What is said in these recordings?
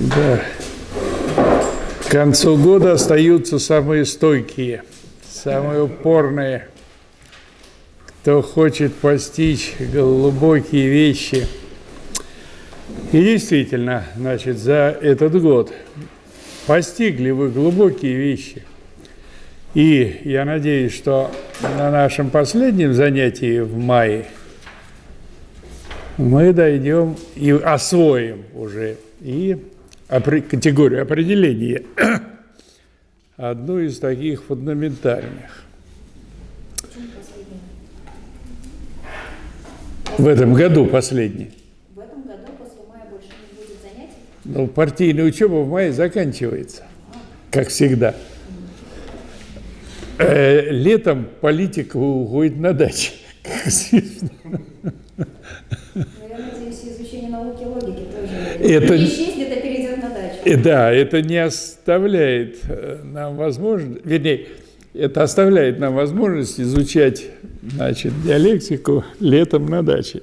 Да. К концу года остаются самые стойкие, самые упорные, кто хочет постичь глубокие вещи. И действительно, значит, за этот год постигли вы глубокие вещи. И я надеюсь, что на нашем последнем занятии в мае мы дойдем и освоим уже и категорию определения, одну из таких фундаментальных. В этом году последний. В этом году после мая больше не будет занятий? Ну, партийная учеба в мае заканчивается, как всегда. Э, летом политика уходит на известно. Ну, я надеюсь, изучение науки логики тоже Это- не исчезнет, а перейдет на дачу. И да, это не оставляет э, нам возможность, вернее, это оставляет нам возможность изучать значит, диалектику летом на даче.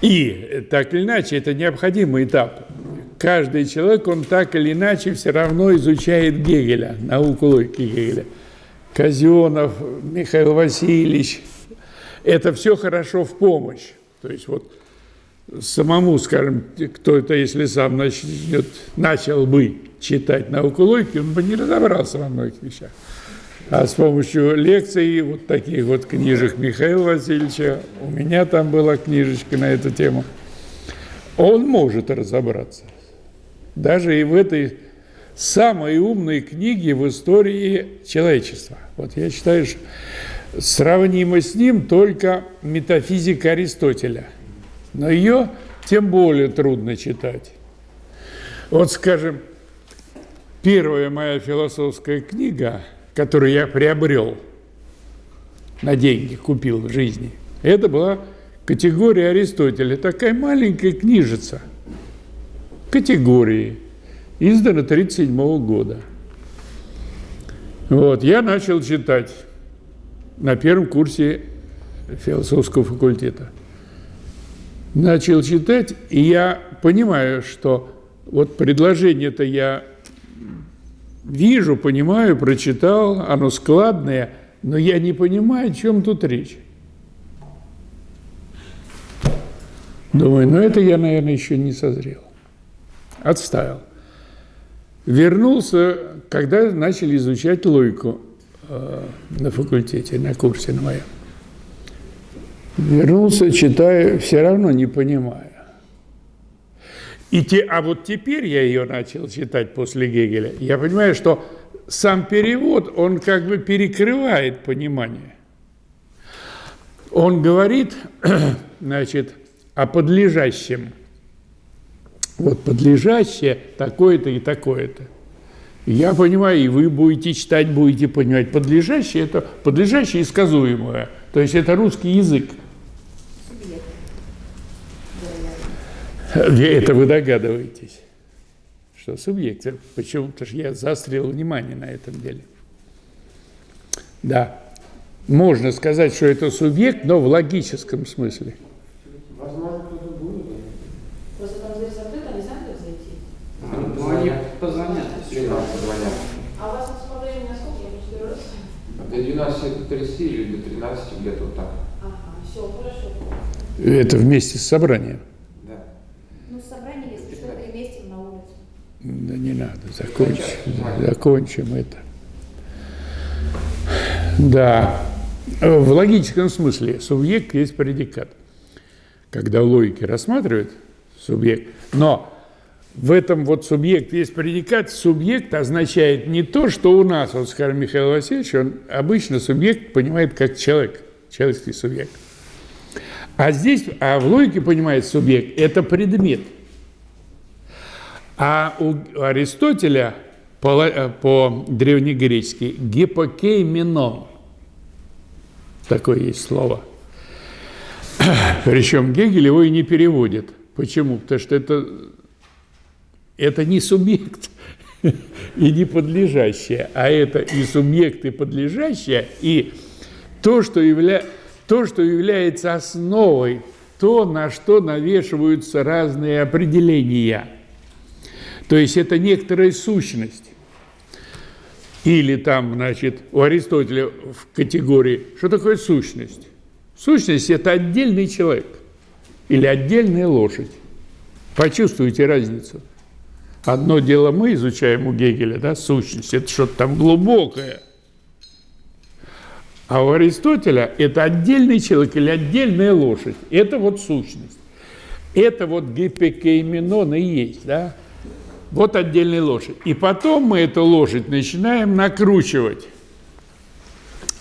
И э, так или иначе, это необходимый этап. Каждый человек, он так или иначе все равно изучает Гегеля, науку логики Гегеля. Казенов, Михаил Васильевич. Это все хорошо в помощь. То есть вот самому, скажем, кто это, если сам начнет, начал бы читать науку логики, он бы не разобрался во многих вещах. А с помощью лекций, вот таких вот книжек Михаила Васильевича, у меня там была книжечка на эту тему, он может разобраться. Даже и в этой самой умной книге в истории человечества. Вот я считаю, что сравнимо с ним только метафизика Аристотеля. Но ее тем более трудно читать. Вот, скажем, первая моя философская книга, которую я приобрел на деньги, купил в жизни, это была категория Аристотеля. Такая маленькая книжица. Категории. Издана 1937 года. Вот, я начал читать на первом курсе философского факультета. Начал читать, и я понимаю, что вот предложение-то я вижу, понимаю, прочитал, оно складное, но я не понимаю, о чем тут речь. Думаю, ну это я, наверное, еще не созрел. Отставил. Вернулся, когда начали изучать логику э, на факультете, на курсе на моем. Вернулся, читаю, все равно не понимаю. И те, а вот теперь я ее начал читать после Гегеля. Я понимаю, что сам перевод, он как бы перекрывает понимание. Он говорит, значит, о подлежащем. Вот подлежащее такое-то и такое-то. Я понимаю, и вы будете читать, будете понимать. Подлежащее – это подлежащее и сказуемое. То есть это русский язык. Субъект. Вероятно. Это вы догадываетесь, что субъект. Почему? Потому что я заострил внимание на этом деле. Да. Можно сказать, что это субъект, но в логическом смысле. Возможно, кто-то будет. Просто там дверь закрыта, не знаю, как зайти. Ну, они позвонят. Если нам позвонят. А у вас тут по времени на сколько? Я не четыре раз. До 12.30 или до 13 где-то вот так. Ага, все, хорошо. Это вместе с собранием. Да. Ну, собрание, если что, переместим на улицу. Да не надо, закончим, закончим это. Да, в логическом смысле субъект есть предикат. Когда в логике рассматривают субъект, но в этом вот субъект есть предикат, субъект означает не то, что у нас, вот скажем, Михаил Васильевич, он обычно субъект понимает как человек, человеческий субъект. А здесь, а в логике понимает субъект – это предмет – а у Аристотеля по, э, по древнегречески гипокейменон. Такое есть слово. Причем Гегель его и не переводит. Почему? Потому что это, это не субъект и не подлежащее, а это и субъект, и подлежащее, и то, что, явля, то, что является основой то, на что навешиваются разные определения. То есть это некоторая сущность. Или там, значит, у Аристотеля в категории, что такое сущность? Сущность – это отдельный человек или отдельная лошадь. Почувствуйте разницу. Одно дело мы изучаем у Гегеля, да, сущность, это что-то там глубокое. А у Аристотеля это отдельный человек или отдельная лошадь. Это вот сущность. Это вот гипекейменон и есть, да? Вот отдельная лошадь. И потом мы эту лошадь начинаем накручивать.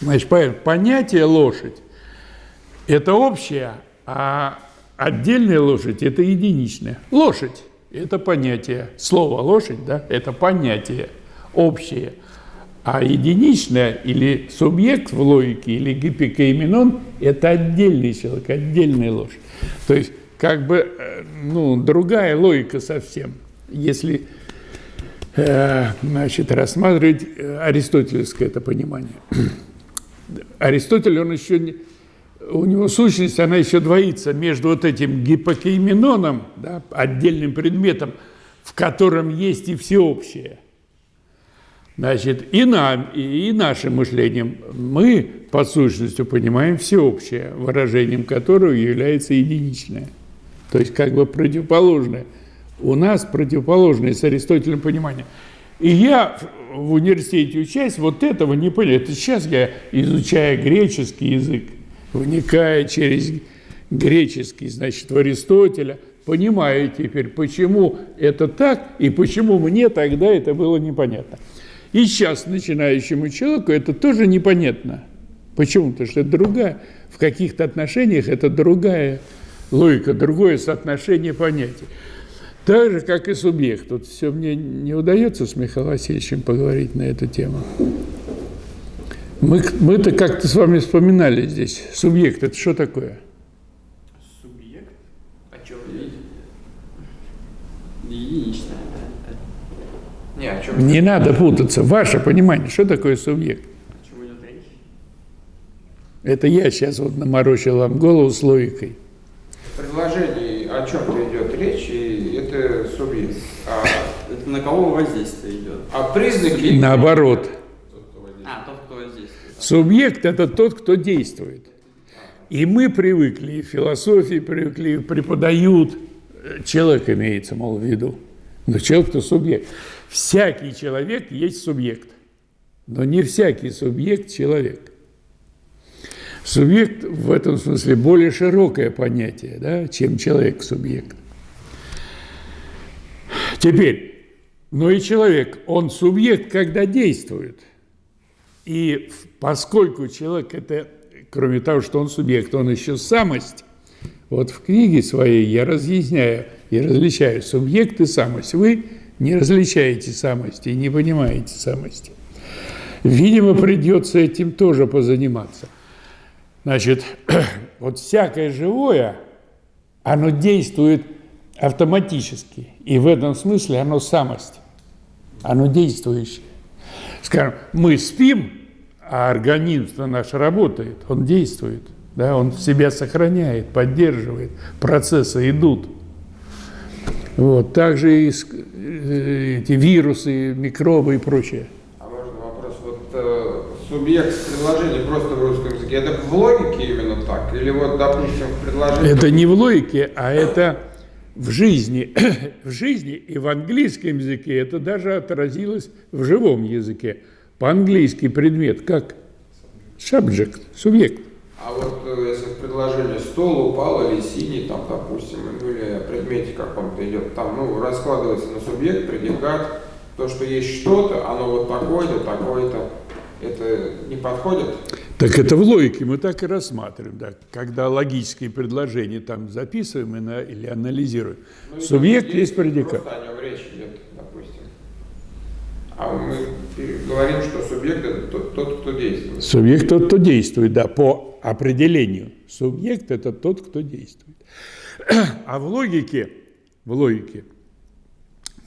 Значит, понятие лошадь – это общее, а отдельная лошадь – это единичная. Лошадь это понятие. Слово лошадь, да, это понятие общее. А единичное или субъект в логике, или гипикоименон – это отдельный человек, отдельная лошадь. То есть, как бы, э, ну, другая логика совсем. Если, э, значит, рассматривать э, аристотелевское это понимание. Аристотель, он еще не, у него сущность, она еще двоится между вот этим гипокейменоном, да, отдельным предметом, в котором есть и всеобщее. Значит, и нам, и, и нашим мышлением мы по сущностью понимаем всеобщее, выражением которого является единичное. То есть как бы противоположное. У нас противоположное с Аристотелем понимание. И я в университете учась, вот этого не понял. Это сейчас я изучаю греческий язык вникая через греческий, значит, в Аристотеля, понимаю теперь, почему это так и почему мне тогда это было непонятно. И сейчас начинающему человеку это тоже непонятно. Почему? Потому что это другая, в каких-то отношениях это другая логика, другое соотношение понятий. Так же, как и субъект. Тут все мне не удается с Михаилом Васильевичем поговорить на эту тему. Мы, мы-то как-то с вами вспоминали здесь. Субъект – это что такое? Субъект? О чем речь? Единичное. Не, о чем Не надо путаться. Ваше понимание, что такое субъект? О чем идет речь? Это я сейчас вот наморочил вам голову с логикой. В предложении о чем-то идет речь, и это субъект. А, Это на кого воздействие идет? а признаки... Наоборот. А, тот, кто воздействует. Субъект – это тот, кто действует. И мы привыкли, и в философии привыкли, и преподают. Человек имеется, мол, в виду. Но человек – это субъект. Всякий человек есть субъект. Но не всякий субъект – человек. Субъект в этом смысле более широкое понятие, да, чем человек-субъект. Теперь, но и человек, он субъект, когда действует. И поскольку человек это, кроме того, что он субъект, он еще самость, вот в книге своей я разъясняю и различаю субъект и самость. Вы не различаете самости и не понимаете самости. Видимо, придется этим тоже позаниматься. Значит, вот всякое живое, оно действует автоматически. И в этом смысле оно самость. Оно действующее. Скажем, мы спим, а организм наш работает, он действует. Да, он себя сохраняет, поддерживает, процессы идут. Вот, также и э, эти вирусы, микробы и прочее. А можно вопрос? Вот э, субъект в предложении просто в русском языке, это в логике именно так? Или вот, допустим, в предложении... Это не в логике, а это в жизни. в жизни и в английском языке это даже отразилось в живом языке. По-английски предмет как subject, субъект. А вот э, если в предложении стол упал или синий, там, допустим, ну, или предмете каком-то идет, там, ну, раскладывается на субъект, предикат, то, что есть что-то, оно вот такое-то, такое-то, это не подходит? Так это в логике мы так и рассматриваем, да, когда логические предложения там записываем на- или анализируем. Ну, Субъект там есть предикат. О нем речь идет, допустим. А мы говорим, что субъект это тот, тот, кто действует. Субъект тот, кто действует, да, по определению. Субъект – это тот, кто действует. А в логике, в логике,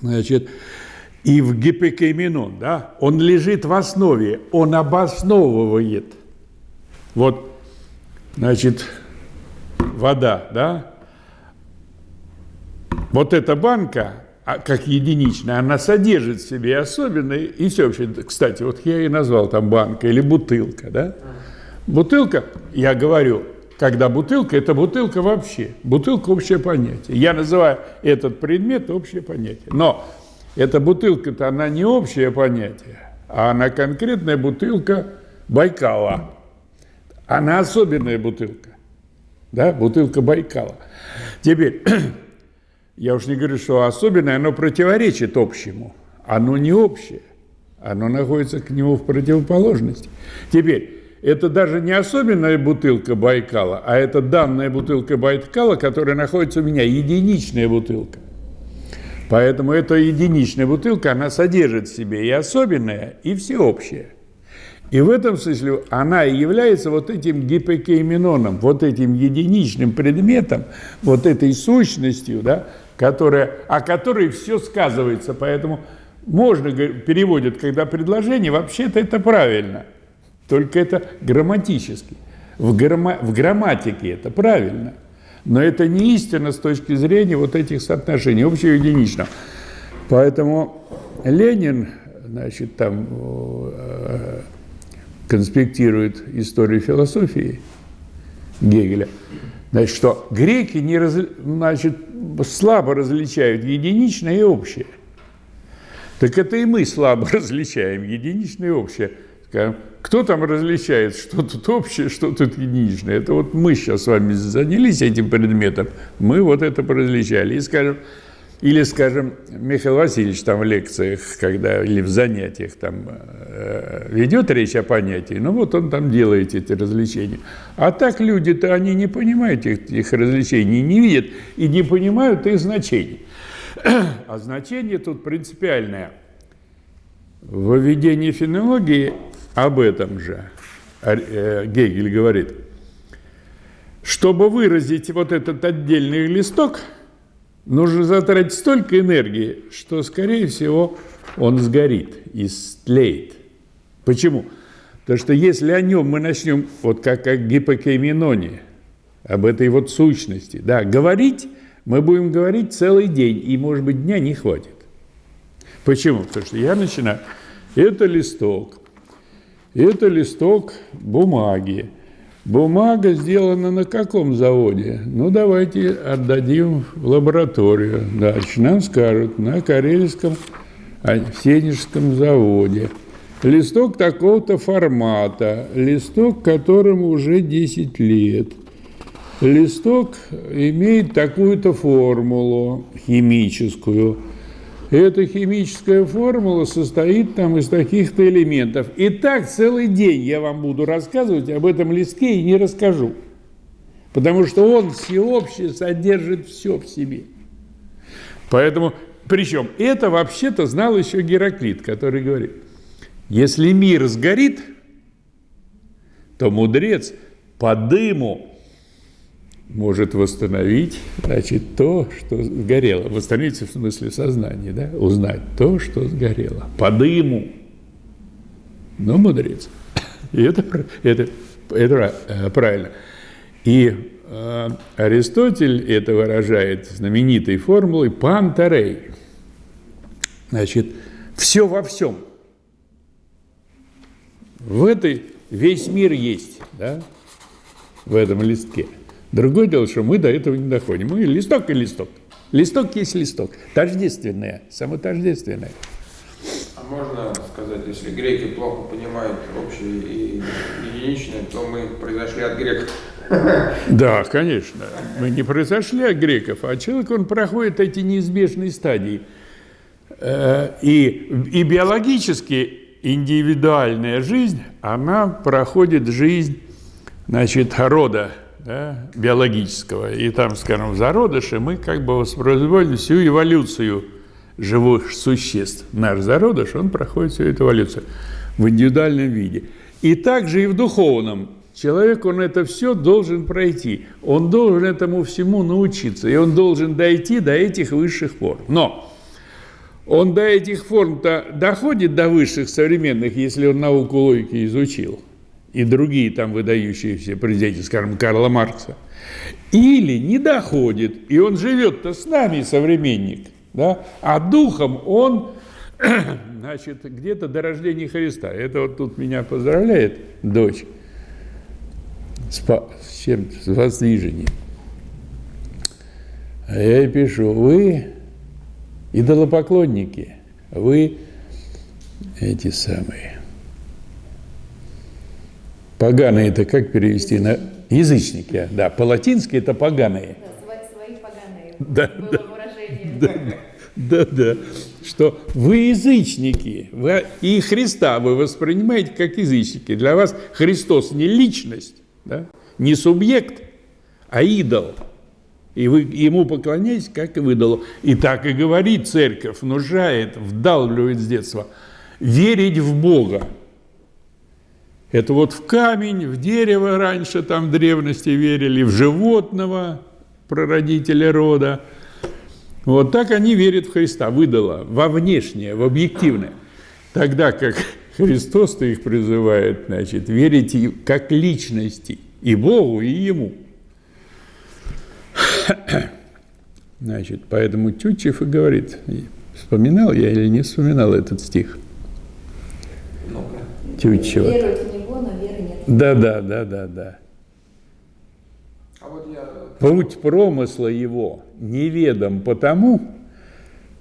значит, и в гипокейменон, да, он лежит в основе, он обосновывает. Вот, значит, вода, да, вот эта банка, а, как единичная, она содержит в себе особенные, и все вообще, кстати, вот я и назвал там банка или бутылка, да. Бутылка, я говорю, когда бутылка, это бутылка вообще. Бутылка – общее понятие. Я называю этот предмет общее понятие. Но эта бутылка-то, она не общее понятие, а она конкретная бутылка Байкала. Она особенная бутылка. Да, бутылка Байкала. Теперь, я уж не говорю, что особенное, оно противоречит общему. Оно не общее. Оно находится к нему в противоположности. Теперь, это даже не особенная бутылка Байкала, а это данная бутылка Байкала, которая находится у меня, единичная бутылка. Поэтому эта единичная бутылка, она содержит в себе и особенное, и всеобщее. И в этом смысле она и является вот этим гипокейменоном, вот этим единичным предметом, вот этой сущностью, да, которая, о которой все сказывается. Поэтому можно, переводят, когда предложение, вообще-то это правильно – только это грамматически. В, грамма, в грамматике это правильно. Но это не истина с точки зрения вот этих соотношений, общего и единичного. Поэтому Ленин, значит, там э, конспектирует историю философии Гегеля, значит, что греки не раз, значит, слабо различают единичное и общее. Так это и мы слабо различаем единичное и общее. Кто там различает, что тут общее, что тут единичное? Это вот мы сейчас с вами занялись этим предметом, мы вот это различали. И скажем, или, скажем, Михаил Васильевич там в лекциях, когда, или в занятиях там э, ведет речь о понятии, ну вот он там делает эти развлечения. А так люди-то, они не понимают этих развлечений, не видят и не понимают их значений. А значение тут принципиальное. В введении фенологии об этом же э, Гегель говорит. Чтобы выразить вот этот отдельный листок, нужно затратить столько энергии, что, скорее всего, он сгорит, истлеет. Почему? Потому что если о нем мы начнем, вот как о гипокейменоне, об этой вот сущности, да, говорить, мы будем говорить целый день, и, может быть, дня не хватит. Почему? Потому что я начинаю, это листок, это листок бумаги. Бумага сделана на каком заводе? Ну, давайте отдадим в лабораторию. Дальше нам скажут, на Карельском Сенежском заводе. Листок такого-то формата, листок которому уже 10 лет. Листок имеет такую-то формулу химическую – эта химическая формула состоит там из таких-то элементов. И так целый день я вам буду рассказывать об этом листке и не расскажу. Потому что он всеобщее содержит все в себе. Поэтому, причем это вообще-то знал еще Гераклит, который говорит, если мир сгорит, то мудрец по дыму может восстановить, значит, то, что сгорело. Восстановить в смысле сознания, да? Узнать то, что сгорело. По дыму. Но мудрец. И это, это, это э, правильно. И э, Аристотель это выражает знаменитой формулой «пантарей». Значит, все во всем. В этой весь мир есть, да, в этом листке – Другое дело, что мы до этого не доходим. Мы листок и листок. Листок есть листок. Тождественное, самотождественное. А можно сказать, если греки плохо понимают общее и единичное, то мы произошли от греков? Да, конечно. Мы не произошли от греков, а человек, он проходит эти неизбежные стадии. Э, и, и биологически индивидуальная жизнь, она проходит жизнь, значит, рода да, биологического, и там, скажем, в зародыше мы как бы воспроизводим всю эволюцию живых существ. Наш зародыш, он проходит всю эту эволюцию в индивидуальном виде. И также и в духовном. Человек, он это все должен пройти. Он должен этому всему научиться. И он должен дойти до этих высших форм. Но он до этих форм-то доходит до высших современных, если он науку логики изучил. И другие там выдающиеся президенты, скажем, Карла Маркса, или не доходит, и он живет-то с нами, современник, да, а духом он, значит, где-то до рождения Христа. Это вот тут меня поздравляет дочь с, с чем с воздвижением. А я ей пишу, вы идолопоклонники, вы эти самые Поганые это как перевести на язычники? Да, по-латински это поганые. Да, свои, поганые. Да, было да, выражение. Да, да, да, что вы язычники, вы, и Христа вы воспринимаете как язычники. Для вас Христос не личность, да, не субъект, а идол. И вы ему поклоняетесь, как и в идолу. И так и говорит церковь, внушает, вдалбливает с детства. Верить в Бога, это вот в камень, в дерево раньше там в древности верили, в животного, прародителя рода. Вот так они верят в Христа, выдало, во внешнее, в объективное. Тогда как Христос-то их призывает, значит, верить как личности и Богу, и Ему. Значит, поэтому Тютчев и говорит, вспоминал я или не вспоминал этот стих? Ну-ка. Тютчева. Веруют в него, но веры нет. Да, да, да, да, да. А вот я... Путь промысла его неведом потому,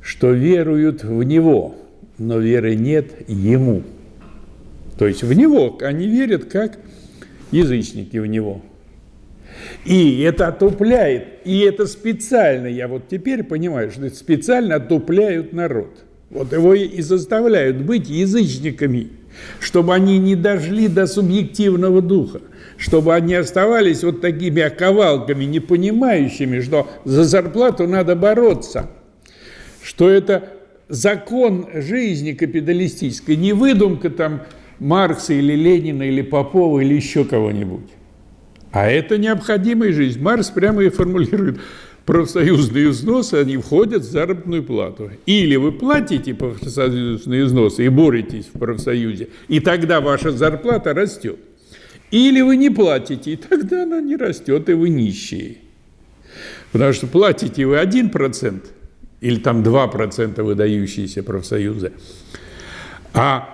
что веруют в него, но веры нет ему. То есть в него они верят как язычники в него. И это отупляет, и это специально, я вот теперь понимаю, что это специально отупляют народ. Вот его и заставляют быть язычниками, чтобы они не дошли до субъективного духа, чтобы они оставались вот такими оковалками, не понимающими, что за зарплату надо бороться, что это закон жизни капиталистической, не выдумка там Маркса или Ленина или Попова или еще кого-нибудь. А это необходимая жизнь. Маркс прямо и формулирует, профсоюзные взносы, они входят в заработную плату. Или вы платите профсоюзные взносы и боретесь в профсоюзе, и тогда ваша зарплата растет. Или вы не платите, и тогда она не растет, и вы нищие. Потому что платите вы 1%, или там 2% выдающиеся профсоюзы, а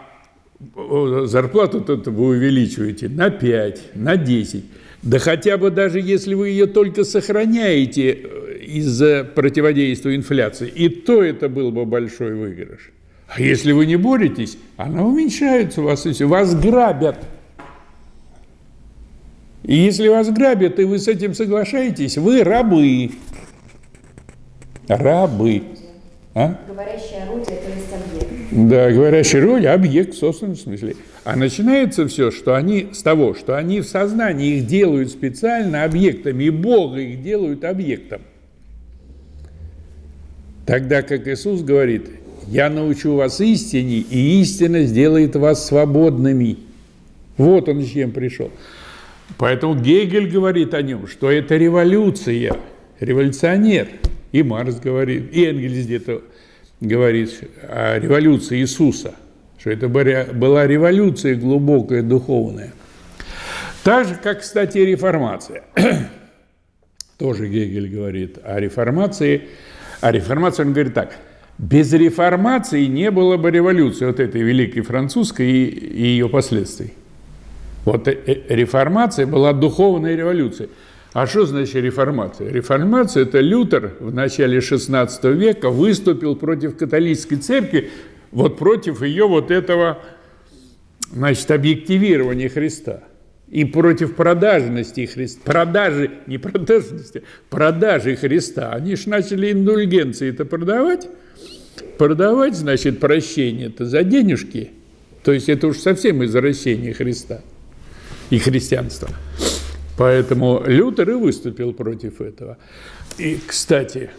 зарплату-то вы увеличиваете на 5, на 10. Да хотя бы даже если вы ее только сохраняете э, из-за противодействия инфляции, и то это был бы большой выигрыш. А если вы не боретесь, она уменьшается у вас, и все. Вас грабят. И если вас грабят, и вы с этим соглашаетесь, вы рабы. Рабы. А? Говорящее орудие, то есть объект. Да, говорящее орудие, объект в собственном смысле. А начинается все, что они с того, что они в сознании их делают специально объектами, и Бога их делают объектом. Тогда как Иисус говорит, я научу вас истине, и истина сделает вас свободными. Вот он с чем пришел. Поэтому Гегель говорит о нем, что это революция, революционер. И Марс говорит, и Энгельс где-то говорит о революции Иисуса, что это была революция глубокая, духовная. Так же, как, кстати, реформация. Тоже Гегель говорит о реформации. О реформации он говорит так. Без реформации не было бы революции, вот этой великой французской и, и ее последствий. Вот э, э, реформация была духовной революцией. А что значит реформация? Реформация – это Лютер в начале XVI века выступил против католической церкви, вот против ее вот этого, значит, объективирования Христа и против продажности Христа. Продажи, не продажности, продажи Христа. Они же начали индульгенции это продавать. Продавать, значит, прощение это за денежки. То есть это уж совсем извращение Христа и христианства. Поэтому Лютер и выступил против этого. И, кстати,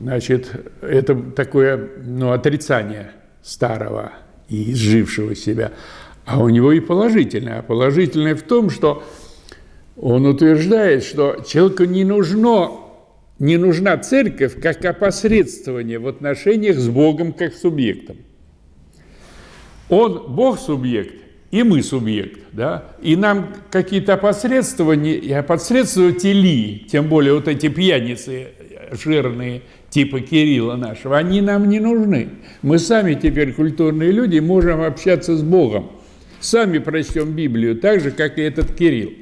значит, это такое ну, отрицание старого и изжившего себя. А у него и положительное. А положительное в том, что он утверждает, что человеку не нужно не нужна церковь как опосредствование в отношениях с Богом как субъектом. Он, Бог субъект, и мы субъект, да, и нам какие-то опосредствования, опосредствователи, тем более вот эти пьяницы жирные, типа Кирилла нашего, они нам не нужны. Мы сами теперь культурные люди, можем общаться с Богом. Сами прочтем Библию так же, как и этот Кирилл.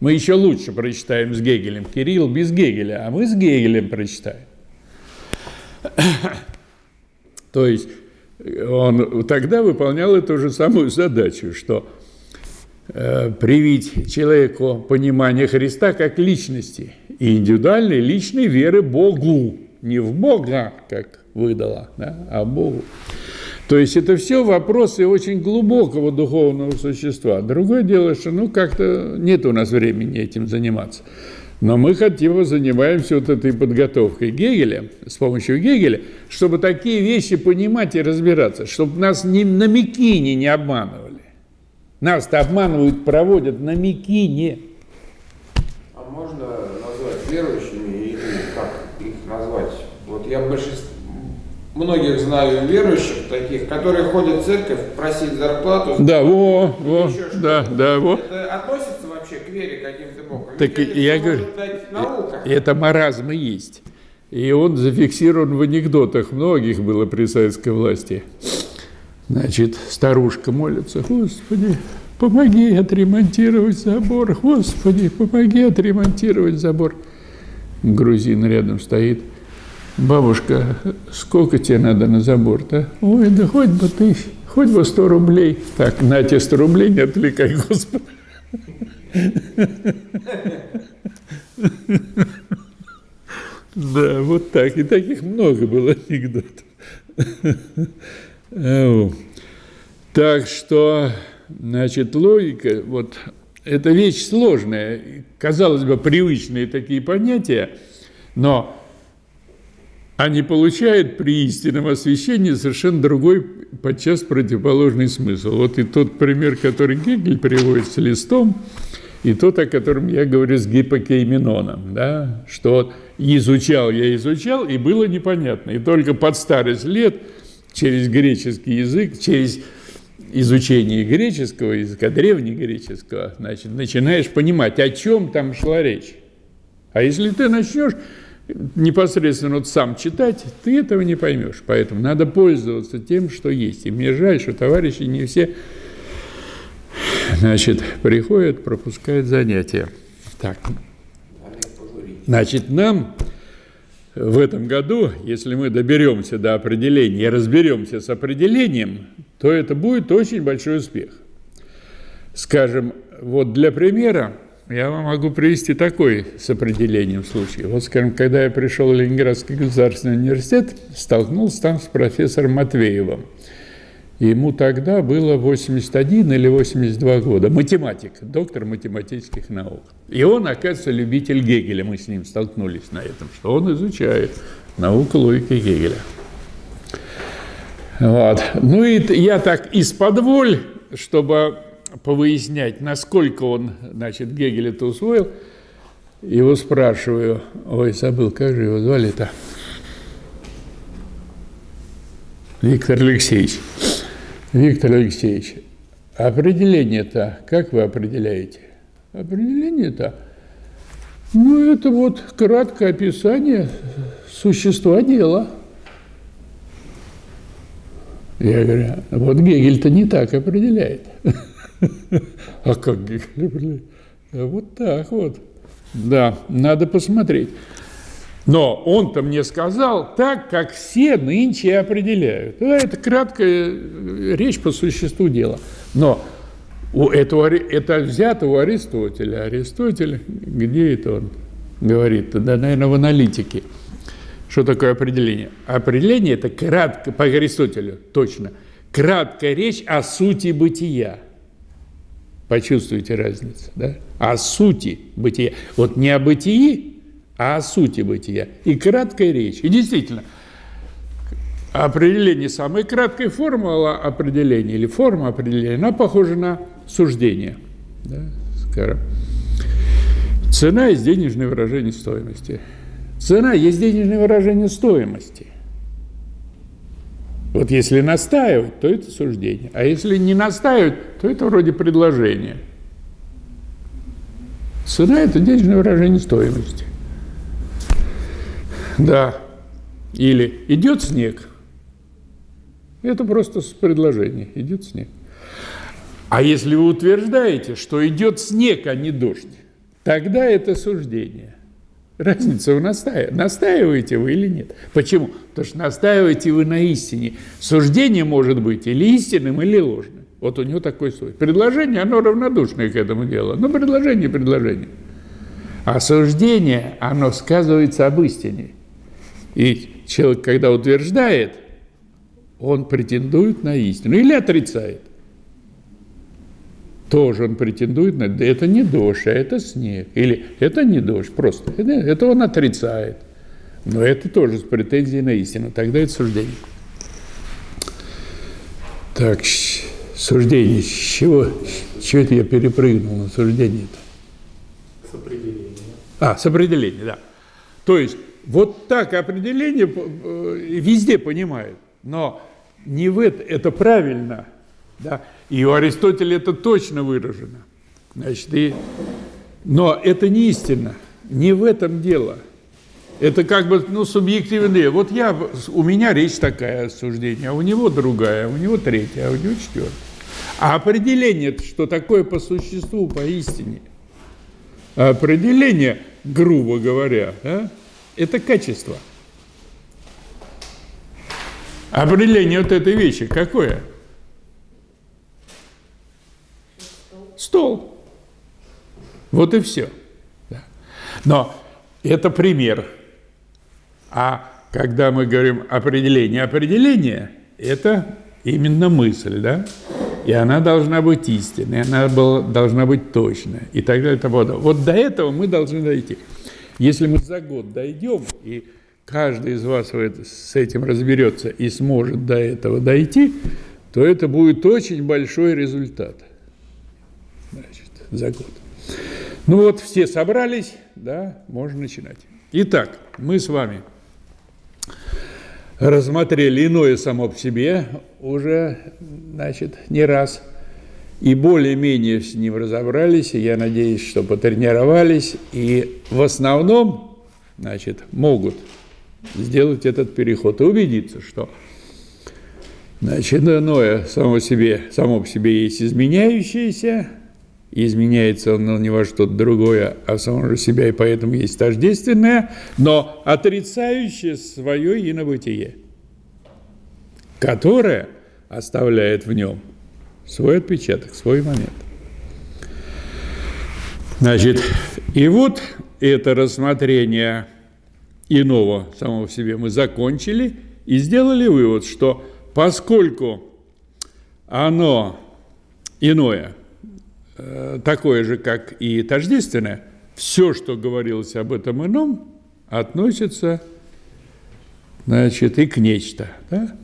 Мы еще лучше прочитаем с Гегелем. Кирилл без Гегеля, а мы с Гегелем прочитаем. То есть он тогда выполнял эту же самую задачу, что э, привить человеку понимание Христа как личности и индивидуальной личной веры Богу. Не в Бога, как выдала, да, а Богу. То есть это все вопросы очень глубокого духовного существа. Другое дело, что ну как-то нет у нас времени этим заниматься. Но мы хотим занимаемся вот этой подготовкой Гегеля, с помощью Гегеля, чтобы такие вещи понимать и разбираться, чтобы нас ни на Микине не обманывали. Нас-то обманывают, проводят на Микине. А можно назвать верующими или как их назвать? Вот я большинство, многих знаю верующих таких, которые ходят в церковь просить зарплату. Да, во, во, да, да, во. Это относится вообще к вере каким-то боком? Так Ведь я говорю, наука. это маразм и есть. И он зафиксирован в анекдотах многих было при советской власти. Значит, старушка молится, Господи, помоги отремонтировать забор, Господи, помоги отремонтировать забор. Грузин рядом стоит. Бабушка, сколько тебе надо на забор-то? Ой, да хоть бы ты, хоть бы 100 рублей. Так, на тебе 100 рублей, не отвлекай, Господи. Да, вот так. И таких много было анекдотов. Ау. Так что, значит, логика, вот, это вещь сложная. Казалось бы, привычные такие понятия, но они получают при истинном освещении совершенно другой, подчас противоположный смысл. Вот и тот пример, который Гегель приводит с листом, и тот, о котором я говорю с гипокейменоном, да, что изучал я изучал, и было непонятно. И только под старость лет через греческий язык, через изучение греческого языка, древнегреческого, значит, начинаешь понимать, о чем там шла речь. А если ты начнешь непосредственно вот сам читать, ты этого не поймешь. Поэтому надо пользоваться тем, что есть. И мне жаль, что товарищи не все значит, приходят, пропускают занятия. Так. Значит, нам в этом году, если мы доберемся до определения и разберемся с определением, то это будет очень большой успех. Скажем, вот для примера, я вам могу привести такой с определением случай. Вот, скажем, когда я пришел в Ленинградский государственный университет, столкнулся там с профессором Матвеевым. Ему тогда было 81 или 82 года. Математик, доктор математических наук. И он, оказывается, любитель Гегеля. Мы с ним столкнулись на этом, что он изучает науку логики Гегеля. Вот. Ну и я так из-под воль, чтобы повыяснять, насколько он, значит, Гегель это усвоил, его спрашиваю, ой, забыл, как же его звали-то? Виктор Алексеевич. Виктор Алексеевич, определение-то, как вы определяете? Определение-то, ну, это вот краткое описание существа дела. Я говорю, вот Гегель-то не так определяет. А как определяет? Вот так вот. Да, надо посмотреть. Но он-то мне сказал так, как все нынче определяют. Это краткая э, речь по существу дела. Но у этого, это взято у Аристотеля. Аристотель, где это он говорит? Да, наверное, в аналитике. Что такое определение? Определение – это кратко, по Аристотелю, точно, краткая речь о сути бытия. Почувствуйте разницу, да? О сути бытия. Вот не о бытии, а о сути бытия. И краткая речь. И действительно, определение, самая краткая формула определения или форма определения, она похожа на суждение. Да, скажем. Цена есть денежное выражение стоимости. Цена есть денежное выражение стоимости. Вот если настаивать, то это суждение. А если не настаивать, то это вроде предложение. Цена – это денежное выражение стоимости. Да. Или идет снег. Это просто предложение. Идет снег. А если вы утверждаете, что идет снег, а не дождь, тогда это суждение. Разница в настаивании. Настаиваете вы или нет? Почему? Потому что настаиваете вы на истине. Суждение может быть или истинным, или ложным. Вот у него такой свой. Предложение, оно равнодушное к этому делу. Но предложение – предложение. А суждение, оно сказывается об истине. И человек, когда утверждает, он претендует на истину или отрицает. Тоже он претендует на это не дождь, а это снег. Или это не дождь, просто. Это, это он отрицает. Но это тоже с претензией на истину. Тогда это суждение. Так, суждение. С чего, чего это я перепрыгнул на суждение-то? С определения. А, с определения, да. То есть вот так определение э, везде понимают, но не в это, это правильно, да, и у Аристотеля это точно выражено. Значит, и, но это не истина, не в этом дело. Это как бы, ну, субъективное. Вот я, у меня речь такая суждение, а у него другая, у него третья, а у него четвертая. А определение, что такое по существу, по истине, определение, грубо говоря, да, это качество. Определение вот этой вещи какое? Стол. Вот и все. Но это пример. А когда мы говорим определение, определение – это именно мысль, да? И она должна быть истинной, она была, должна быть точной, и так далее, и тому подобное. Вот до этого мы должны дойти. Если мы за год дойдем, и каждый из вас с этим разберется и сможет до этого дойти, то это будет очень большой результат значит, за год. Ну вот, все собрались, да, можно начинать. Итак, мы с вами рассмотрели иное само по себе уже, значит, не раз – и более-менее с ним разобрались, и я надеюсь, что потренировались, и в основном, значит, могут сделать этот переход и убедиться, что значит, иное само, себе, само по себе есть изменяющееся, изменяется он не во что-то другое, а в самом же себя, и поэтому есть тождественное, но отрицающее свое инобытие, которое оставляет в нем – свой отпечаток, свой момент. Значит, и вот это рассмотрение иного самого в себе мы закончили и сделали вывод, что поскольку оно иное, такое же, как и тождественное, все, что говорилось об этом ином, относится значит, и к нечто. Да?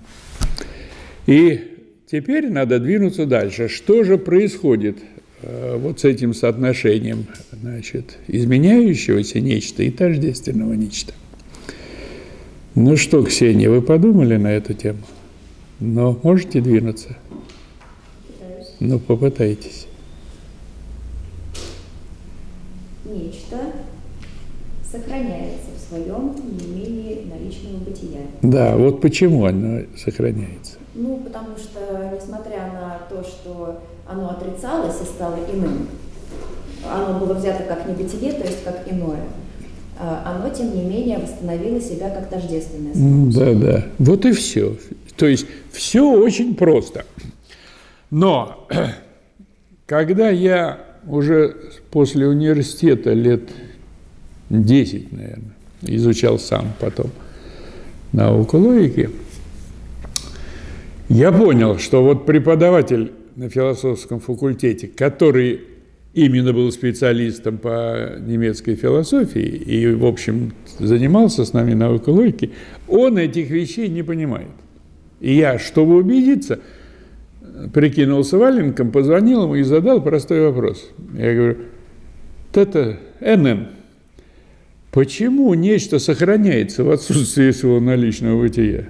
И Теперь надо двинуться дальше. Что же происходит э, вот с этим соотношением значит, изменяющегося нечто и тождественного нечто? Ну что, Ксения, вы подумали на эту тему? Но можете двинуться? Пытаюсь. Ну, попытайтесь. Нечто сохраняется в своем не менее наличного бытия. Да, вот почему оно сохраняется. Ну, потому что, несмотря на то, что оно отрицалось и стало иным, оно было взято как небытие, то есть как иное, а оно, тем не менее, восстановило себя как тождественное. Да, да. Вот и все. То есть все очень просто. Но когда я уже после университета лет 10, наверное, изучал сам потом науку логики, я понял, что вот преподаватель на философском факультете, который именно был специалистом по немецкой философии и, в общем, занимался с нами наукой логики, он этих вещей не понимает. И я, чтобы убедиться, прикинулся валенком, позвонил ему и задал простой вопрос. Я говорю, это НН, почему нечто сохраняется в отсутствии своего наличного бытия?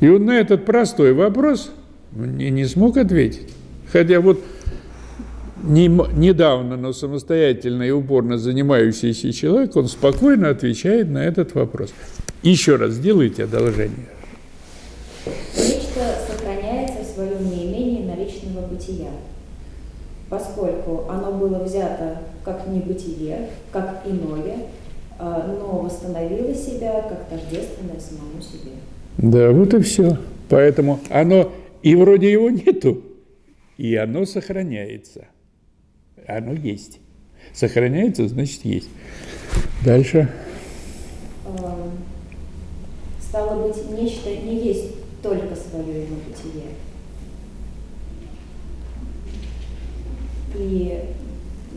И он на этот простой вопрос не, не смог ответить. Хотя вот не, недавно, но самостоятельно и упорно занимающийся человек, он спокойно отвечает на этот вопрос. Еще раз сделайте одолжение. Нечто сохраняется в своем неимении наличного бытия, поскольку оно было взято как небытие, как иное, а, но восстановило себя как тождественное самому себе. Да, вот и все. Поэтому оно, и вроде его нету, и оно сохраняется. Оно есть. Сохраняется, значит, есть. Дальше. А, стало быть, нечто не есть только свое его бытие. И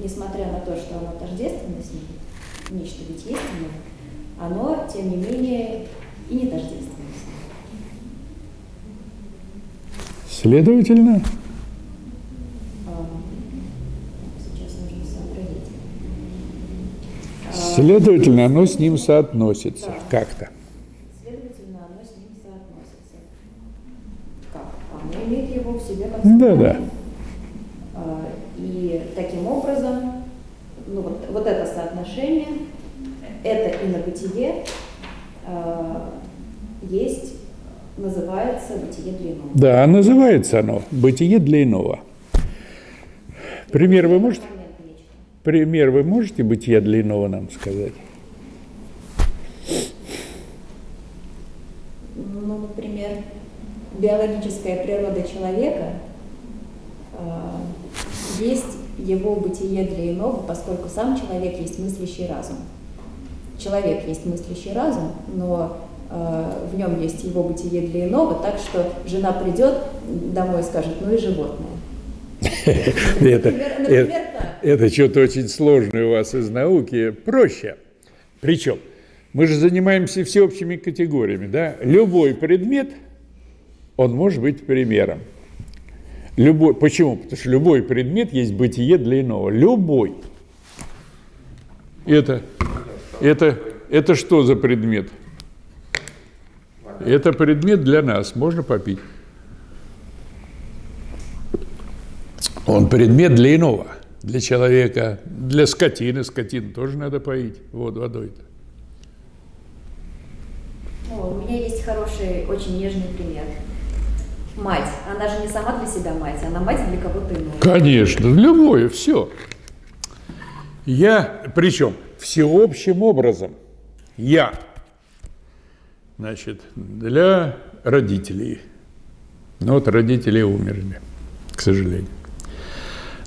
несмотря на то, что оно тождественно с ним, нечто ведь есть оно, оно, тем не менее, и не тождественно с ним. Следовательно, А, Сейчас нужно сообразить. А, следовательно, оно с ним соотносится Да. как-то. Следовательно, оно с ним соотносится. Как? Оно имеет его в себе как Да, да. И таким образом, ну вот, вот это соотношение, это инобытие а, есть, называется бытие для иного. Да, называется оно «Бытие для иного». Пример вы можете? Пример вы можете бытия для иного нам сказать? Ну, например, биологическая природа человека а, есть его бытие для иного, поскольку сам человек есть мыслящий разум. Человек есть мыслящий разум, но а, в нем есть его бытие для иного, так что жена придет домой и скажет, ну и животное. Это что-то очень сложное у вас из науки. Проще. Причем, мы же занимаемся всеобщими категориями. Да? Любой предмет, он может быть примером. Любой, почему? Потому что любой предмет есть бытие для иного. Любой. Это, это, это что за предмет? Это предмет для нас. Можно попить? Он предмет для иного, для человека, для скотины. Скотину тоже надо поить вот водой-то. У меня есть хороший, очень нежный пример. Мать. Она же не сама для себя мать, она мать для кого-то иного. Конечно, любое, все. Я, причем всеобщим образом, я, значит, для родителей. Ну вот родители умерли, к сожалению.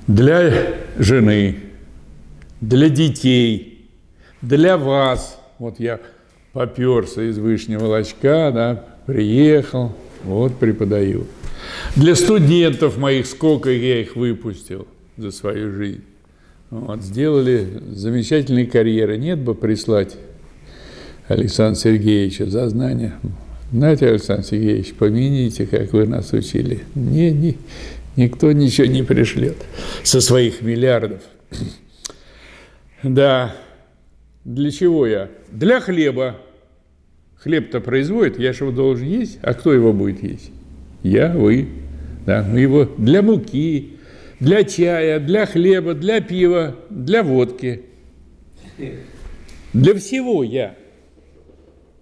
Для жены, для детей, для вас. Вот я поперся из Вышнего Лочка, да, приехал, вот преподаю. Для студентов моих, сколько я их выпустил за свою жизнь. Вот, сделали замечательные карьеры. Нет бы прислать Александра Сергеевича за знания. Знаете, Александр Сергеевич, помяните, как вы нас учили. Не, не, никто ничего не пришлет со своих миллиардов. Да, для чего я? Для хлеба. Хлеб-то производит, я же его должен есть, а кто его будет есть? Я, вы. Да, мы его для муки, для чая, для хлеба, для пива, для водки. Для всего я.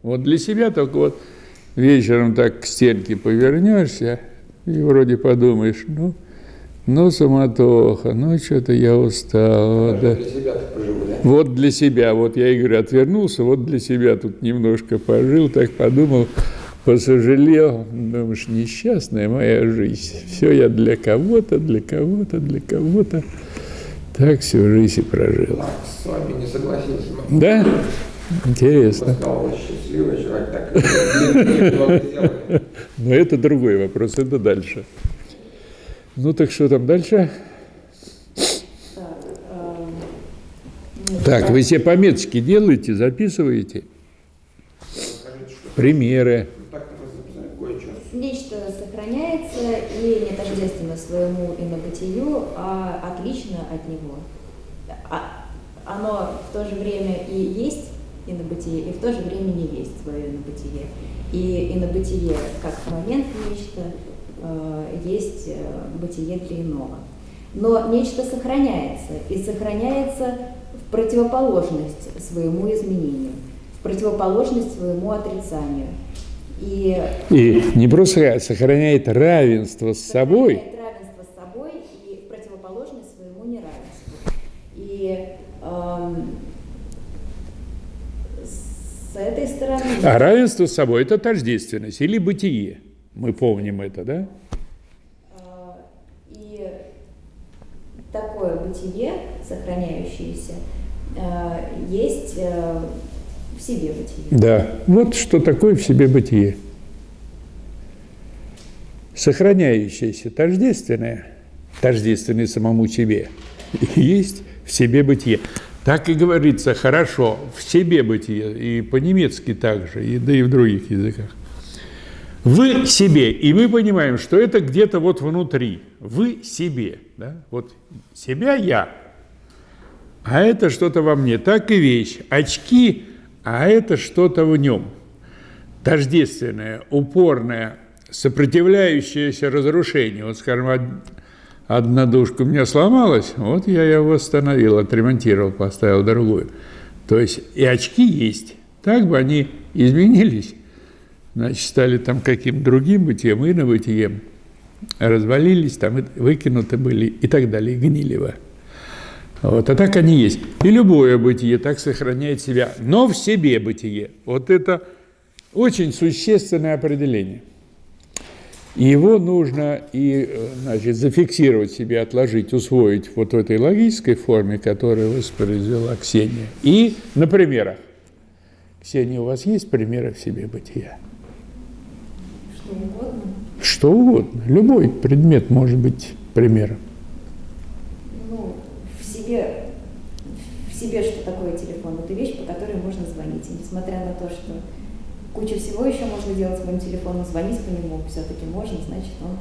Вот для себя только вот вечером так к стенке повернешься и вроде подумаешь, ну, ну суматоха, ну что-то я устал. Да. Для себя да? Вот для себя, вот я и говорю, отвернулся, вот для себя тут немножко пожил, так подумал, посожалел, думаешь, несчастная моя жизнь. Все я для кого-то, для кого-то, для кого-то. Так всю жизнь и прожил. С вами не согласился. Да? Интересно. Но это другой вопрос, это дальше. Ну так что там дальше? Так, вы себе пометочки делаете, записываете? Примеры. Нечто сохраняется и не тождественно своему инобытию, а отлично от него. А- Оно в то же время и есть инобытие, и в то же время не есть свое инобытие. И инобытие как момент нечто есть э, бытие для иного. Но нечто сохраняется, и сохраняется в противоположность своему изменению, в противоположность своему отрицанию. И, и не просто сохраняет равенство с собой. равенство с собой и в противоположность своему неравенству. И эм, с этой стороны... А равенство с собой – это тождественность или бытие. Мы помним это, да? такое бытие, сохраняющееся, э, есть э, в себе бытие. Да, вот что такое в себе бытие. Сохраняющееся, тождественное, тождественное самому себе, есть в себе бытие. Так и говорится хорошо, в себе бытие, и по-немецки также, и, да и в других языках. Вы себе, и мы понимаем, что это где-то вот внутри. Вы себе, да? Вот себя я, а это что-то во мне. Так и вещь. Очки, а это что-то в нем. Тождественное, упорное, сопротивляющееся разрушению. Вот, скажем, одна душка у меня сломалась, вот я ее восстановил, отремонтировал, поставил другую. То есть и очки есть. Так бы они изменились значит, стали там каким-то другим бытием, инобытием, развалились, там выкинуты были и так далее, гнилево. Вот, а так они есть. И любое бытие так сохраняет себя, но в себе бытие. Вот это очень существенное определение. И его нужно и, значит, зафиксировать себе, отложить, усвоить вот в этой логической форме, которую воспроизвела Ксения. И на примерах. Ксения, у вас есть примеры в себе бытия? Что угодно? Что угодно. Любой предмет может быть примером. Ну, в себе, в себе что такое телефон? Это вещь, по которой можно звонить. И несмотря на то, что куча всего еще можно делать с моим телефоном, звонить по нему все-таки можно, значит, он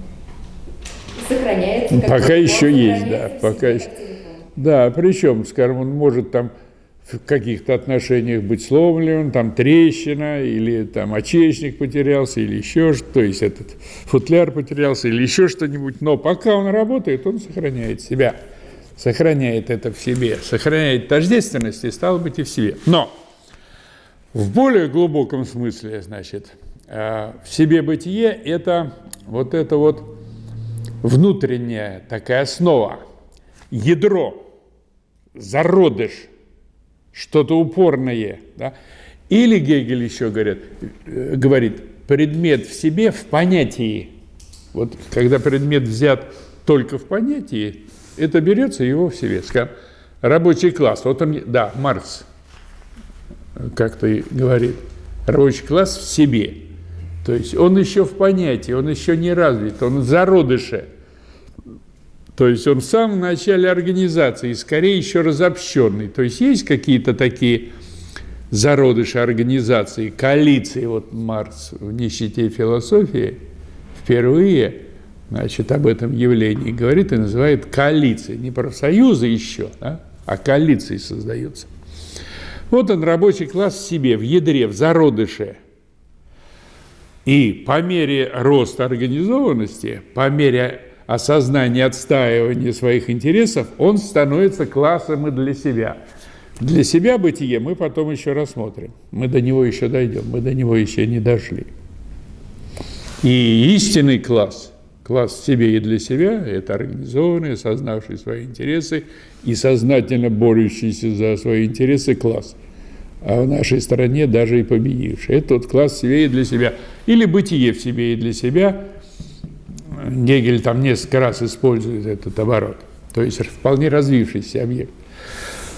сохраняется. Как пока еще есть, да. Пока еще. Да, причем, скажем, он может там в каких-то отношениях быть сломлен, там трещина, или там очечник потерялся, или еще что, то есть этот футляр потерялся, или еще что-нибудь. Но пока он работает, он сохраняет себя, сохраняет это в себе, сохраняет тождественность и стало быть и в себе. Но в более глубоком смысле, значит, э, в себе бытие – это вот это вот внутренняя такая основа, ядро, зародыш – что-то упорное. Да? Или Гегель еще говорит, э, говорит, предмет в себе в понятии. Вот когда предмет взят только в понятии, это берется его в себе. Рабочий класс, вот он, да, Маркс как-то говорит, рабочий класс в себе. То есть он еще в понятии, он еще не развит, он в зародыше – то есть он в самом начале организации, скорее еще разобщенный. То есть есть какие-то такие зародыши организации, коалиции. Вот Маркс в «Нищете философии» впервые значит, об этом явлении говорит и называет коалиции. Не профсоюзы еще, да, а коалиции создаются. Вот он, рабочий класс в себе, в ядре, в зародыше. И по мере роста организованности, по мере осознание отстаивания своих интересов, он становится классом и для себя. Для себя бытие мы потом еще рассмотрим. Мы до него еще дойдем, мы до него еще не дошли. И истинный класс, класс себе и для себя, это организованный, осознавший свои интересы и сознательно борющийся за свои интересы класс. А в нашей стране даже и победивший. Это тот класс себе и для себя. Или бытие в себе и для себя – Гегель там несколько раз использует этот оборот. То есть вполне развившийся объект.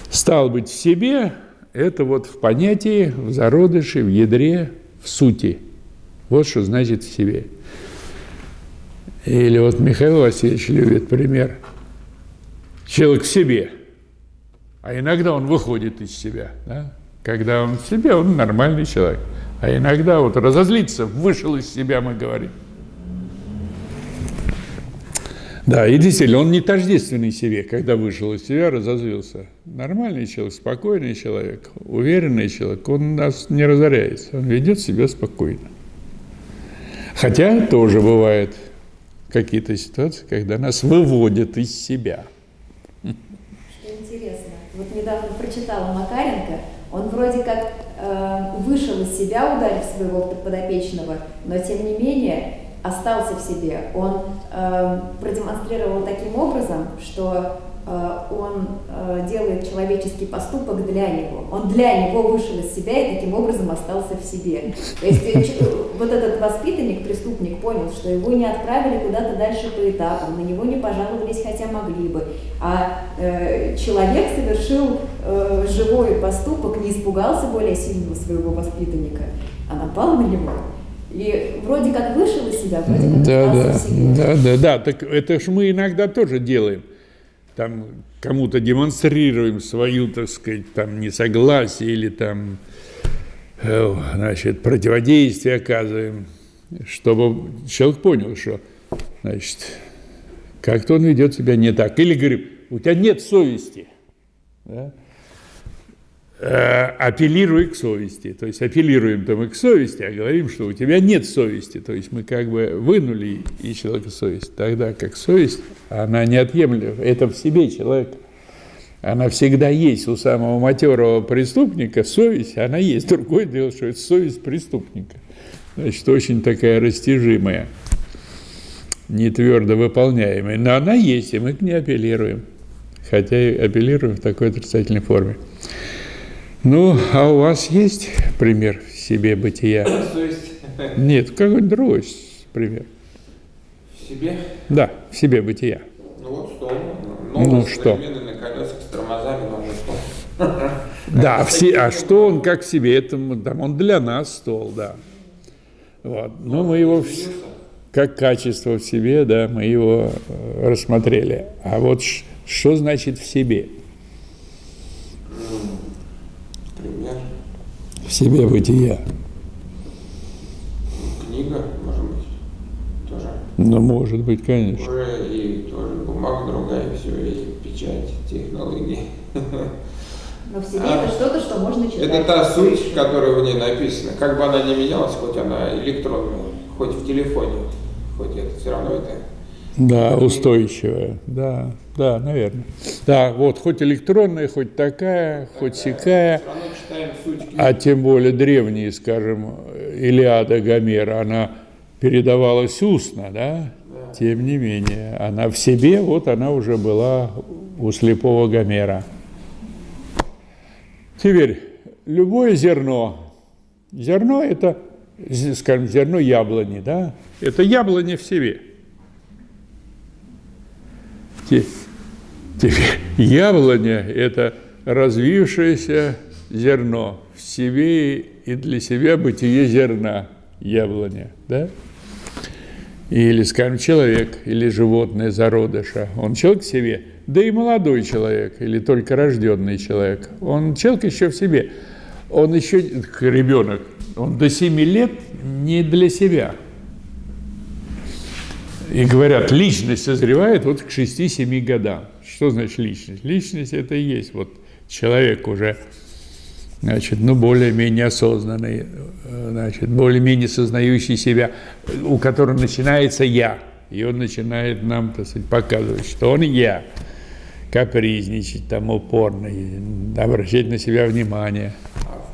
Стал быть в себе, это вот в понятии, в зародыше, в ядре, в сути. Вот что значит в себе. Или вот Михаил Васильевич любит пример. Человек в себе, а иногда он выходит из себя. Да? Когда он в себе, он нормальный человек. А иногда вот разозлиться, вышел из себя, мы говорим. Да, и действительно, он не тождественный себе, когда вышел из себя, разозлился. Нормальный человек, спокойный человек, уверенный человек, он нас не разоряется, он ведет себя спокойно. Хотя тоже бывает какие-то ситуации, когда нас выводят из себя. Что интересно, вот недавно прочитала Макаренко, он вроде как э, вышел из себя, ударив своего подопечного, но тем не менее остался в себе. Он э, продемонстрировал таким образом, что э, он э, делает человеческий поступок для него. Он для него вышел из себя и таким образом остался в себе. То есть э, вот этот воспитанник, преступник понял, что его не отправили куда-то дальше по этапам, на него не пожаловались, хотя могли бы. А э, человек совершил э, живой поступок, не испугался более сильного своего воспитанника, а напал на него. И вроде как вышел из себя, вроде как да, да, да, да, да, так это ж мы иногда тоже делаем. Там кому-то демонстрируем свою, так сказать, там несогласие или там, э, значит, противодействие оказываем, чтобы человек понял, что, значит, как-то он ведет себя не так. Или говорим, у тебя нет совести. Да? Э, апеллируй к совести. То есть апеллируем то мы к совести, а говорим, что у тебя нет совести. То есть мы как бы вынули из человека совесть. Тогда как совесть, она неотъемлема. Это в себе человек. Она всегда есть у самого матерого преступника. Совесть, она есть. Другое дело, что это совесть преступника. Значит, очень такая растяжимая, не твердо выполняемая. Но она есть, и мы к ней апеллируем. Хотя и апеллируем в такой отрицательной форме. Ну, а у вас есть пример в себе бытия? Нет, какой-нибудь другой пример. В себе? Да, в себе бытия. Ну вот стол. Ну, ну что? на колесах с тормозами, но уже стол. Да, все, а что он как в себе? Это, там, он для нас стол, да. Вот. Но мы его как качество в себе, да, мы его э, рассмотрели. А вот что значит в себе? В себе бытия. Книга, может быть, тоже. Ну, может быть, конечно. Уже и тоже бумага другая, все, и печать, технологии. Но в себе а, это что-то, что можно читать. Это та суть, которая в ней написана. Как бы она ни менялась, хоть она электронная, хоть в телефоне, хоть это, все равно это да, устойчивая, да, да, наверное. Да, вот, хоть электронная, хоть такая, хоть сякая, а тем более древние, скажем, Илиада Гомера, она передавалась устно, да? Тем не менее, она в себе, вот она уже была у слепого Гомера. Теперь, любое зерно, зерно это, скажем, зерно яблони, да? Это яблони в себе – Теперь яблоня – это развившееся зерно в себе и для себя бытие зерна яблоня, да? Или, скажем, человек или животное зародыша, он человек в себе, да и молодой человек или только рожденный человек, он человек еще в себе, он еще ребенок, он до 7 лет не для себя – и говорят, личность созревает вот к 6-7 годам. Что значит личность? Личность это и есть вот человек уже, значит, ну, более-менее осознанный, значит, более-менее сознающий себя, у которого начинается «я». И он начинает нам, так сказать, показывать, что он «я», капризничать там упорно, обращать на себя внимание –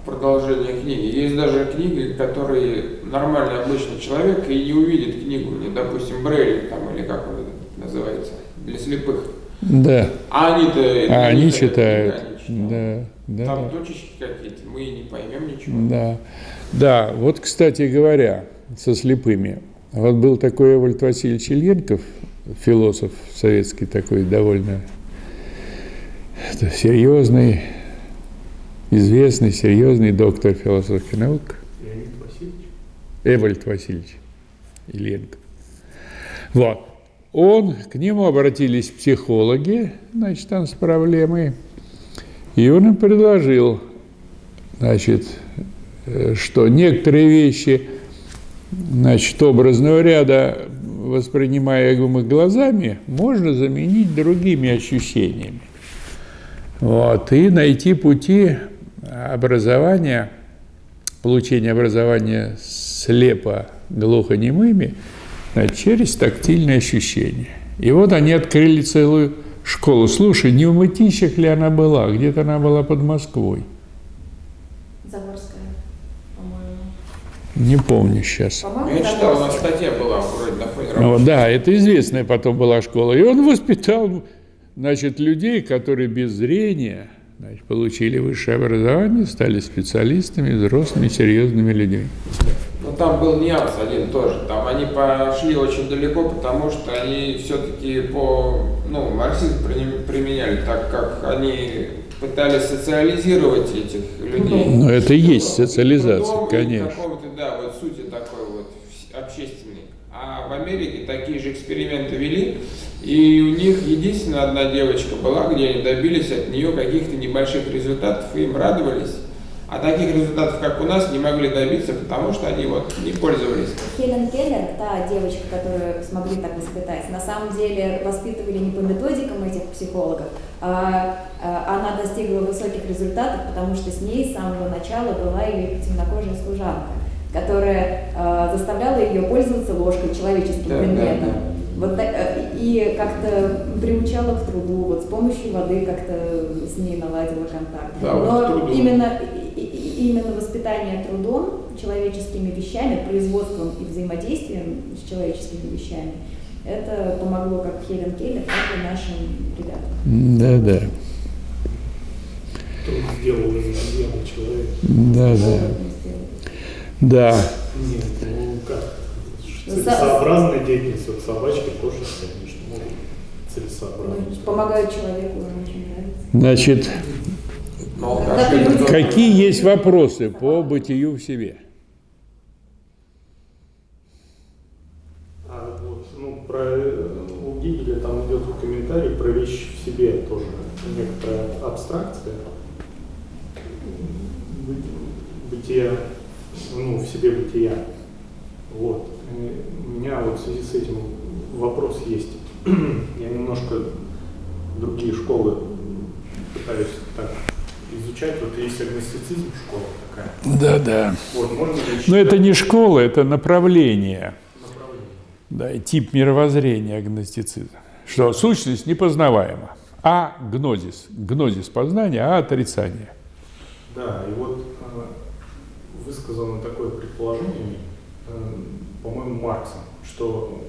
продолжение книги. Есть даже книги, которые нормальный обычный человек и не увидит книгу, не, допустим, Брейли там или как он называется, для слепых. Да. А они-то... А они читают. Да, да. Там точечки какие-то, мы не поймем ничего. Да. Да, вот, кстати говоря, со слепыми. Вот был такой Эвальд Васильевич Ильенков, философ советский такой, довольно серьезный, известный, серьезный доктор философских наук. Эвальд Васильевич Ильенко. Вот. Он, к нему обратились психологи, значит, там с проблемой, и он им предложил, значит, э, что некоторые вещи, значит, образного ряда воспринимаемых глазами, можно заменить другими ощущениями. Вот, и найти пути образования, получения образования слепо глухонемыми значит, через тактильные ощущения. И вот они открыли целую школу. Слушай, не в Мытищах ли она была? Где-то она была под Москвой. Загорская, по-моему. Не помню сейчас. По-моему, Я читал, у нас статья была вроде на фоне Ну, да, это известная потом была школа. И он воспитал, значит, людей, которые без зрения значит, получили высшее образование, стали специалистами, взрослыми, серьезными людьми. Но там был нюанс один тоже. Там они пошли очень далеко, потому что они все-таки по ну, марксизм при- применяли, так как они пытались социализировать этих людей. Ну, это и есть Трудом социализация, и конечно. да, вот сути такой вот общественной. А в Америке такие же эксперименты вели, и у них единственная одна девочка была, где они добились от нее каких-то небольших результатов, и им радовались. А таких результатов, как у нас, не могли добиться, потому что они вот не пользовались. Хелен Келлер, та девочка, которую смогли так воспитать, на самом деле воспитывали не по методикам этих психологов, а, а она достигла высоких результатов, потому что с ней с самого начала была ее темнокожая служанка, которая а, заставляла ее пользоваться ложкой, человеческим Да, да, предметом. да. Вот, э, и как-то приучала к труду, вот с помощью воды как-то с ней наладила контакт. Да, вот Но труду. именно, именно воспитание трудом, человеческими вещами, производством и взаимодействием с человеческими вещами, это помогло как Хелен Келлер, так и нашим ребятам. Да-да, Труд сделал из человека. Вот мы сделали. Да, Нет, ну как? Ну, Целесообразная деятельность. Вот собачки тоже, конечно, могут Ну, целесообразно. Помогают человеку, очень нравится. значит, какие есть вопросы по бытию в себе? А вот, ну, про у Гегеля там идет комментарий про вещи в себе тоже некоторая абстракция Бы- бытия, ну, в себе бытия. Вот. И у меня вот в связи с этим вопрос есть. Я немножко другие школы пытаюсь так изучать. Вот есть агностицизм школа такая. Да-да. Вот, можно ли Но это не школа, это направление. направление? Да, и тип мировоззрения агностицизма. Что сущность непознаваема. А гнозис. Гнозис познания, а отрицание. Да, и вот э, высказано такое предположение, по-моему, Марксом, что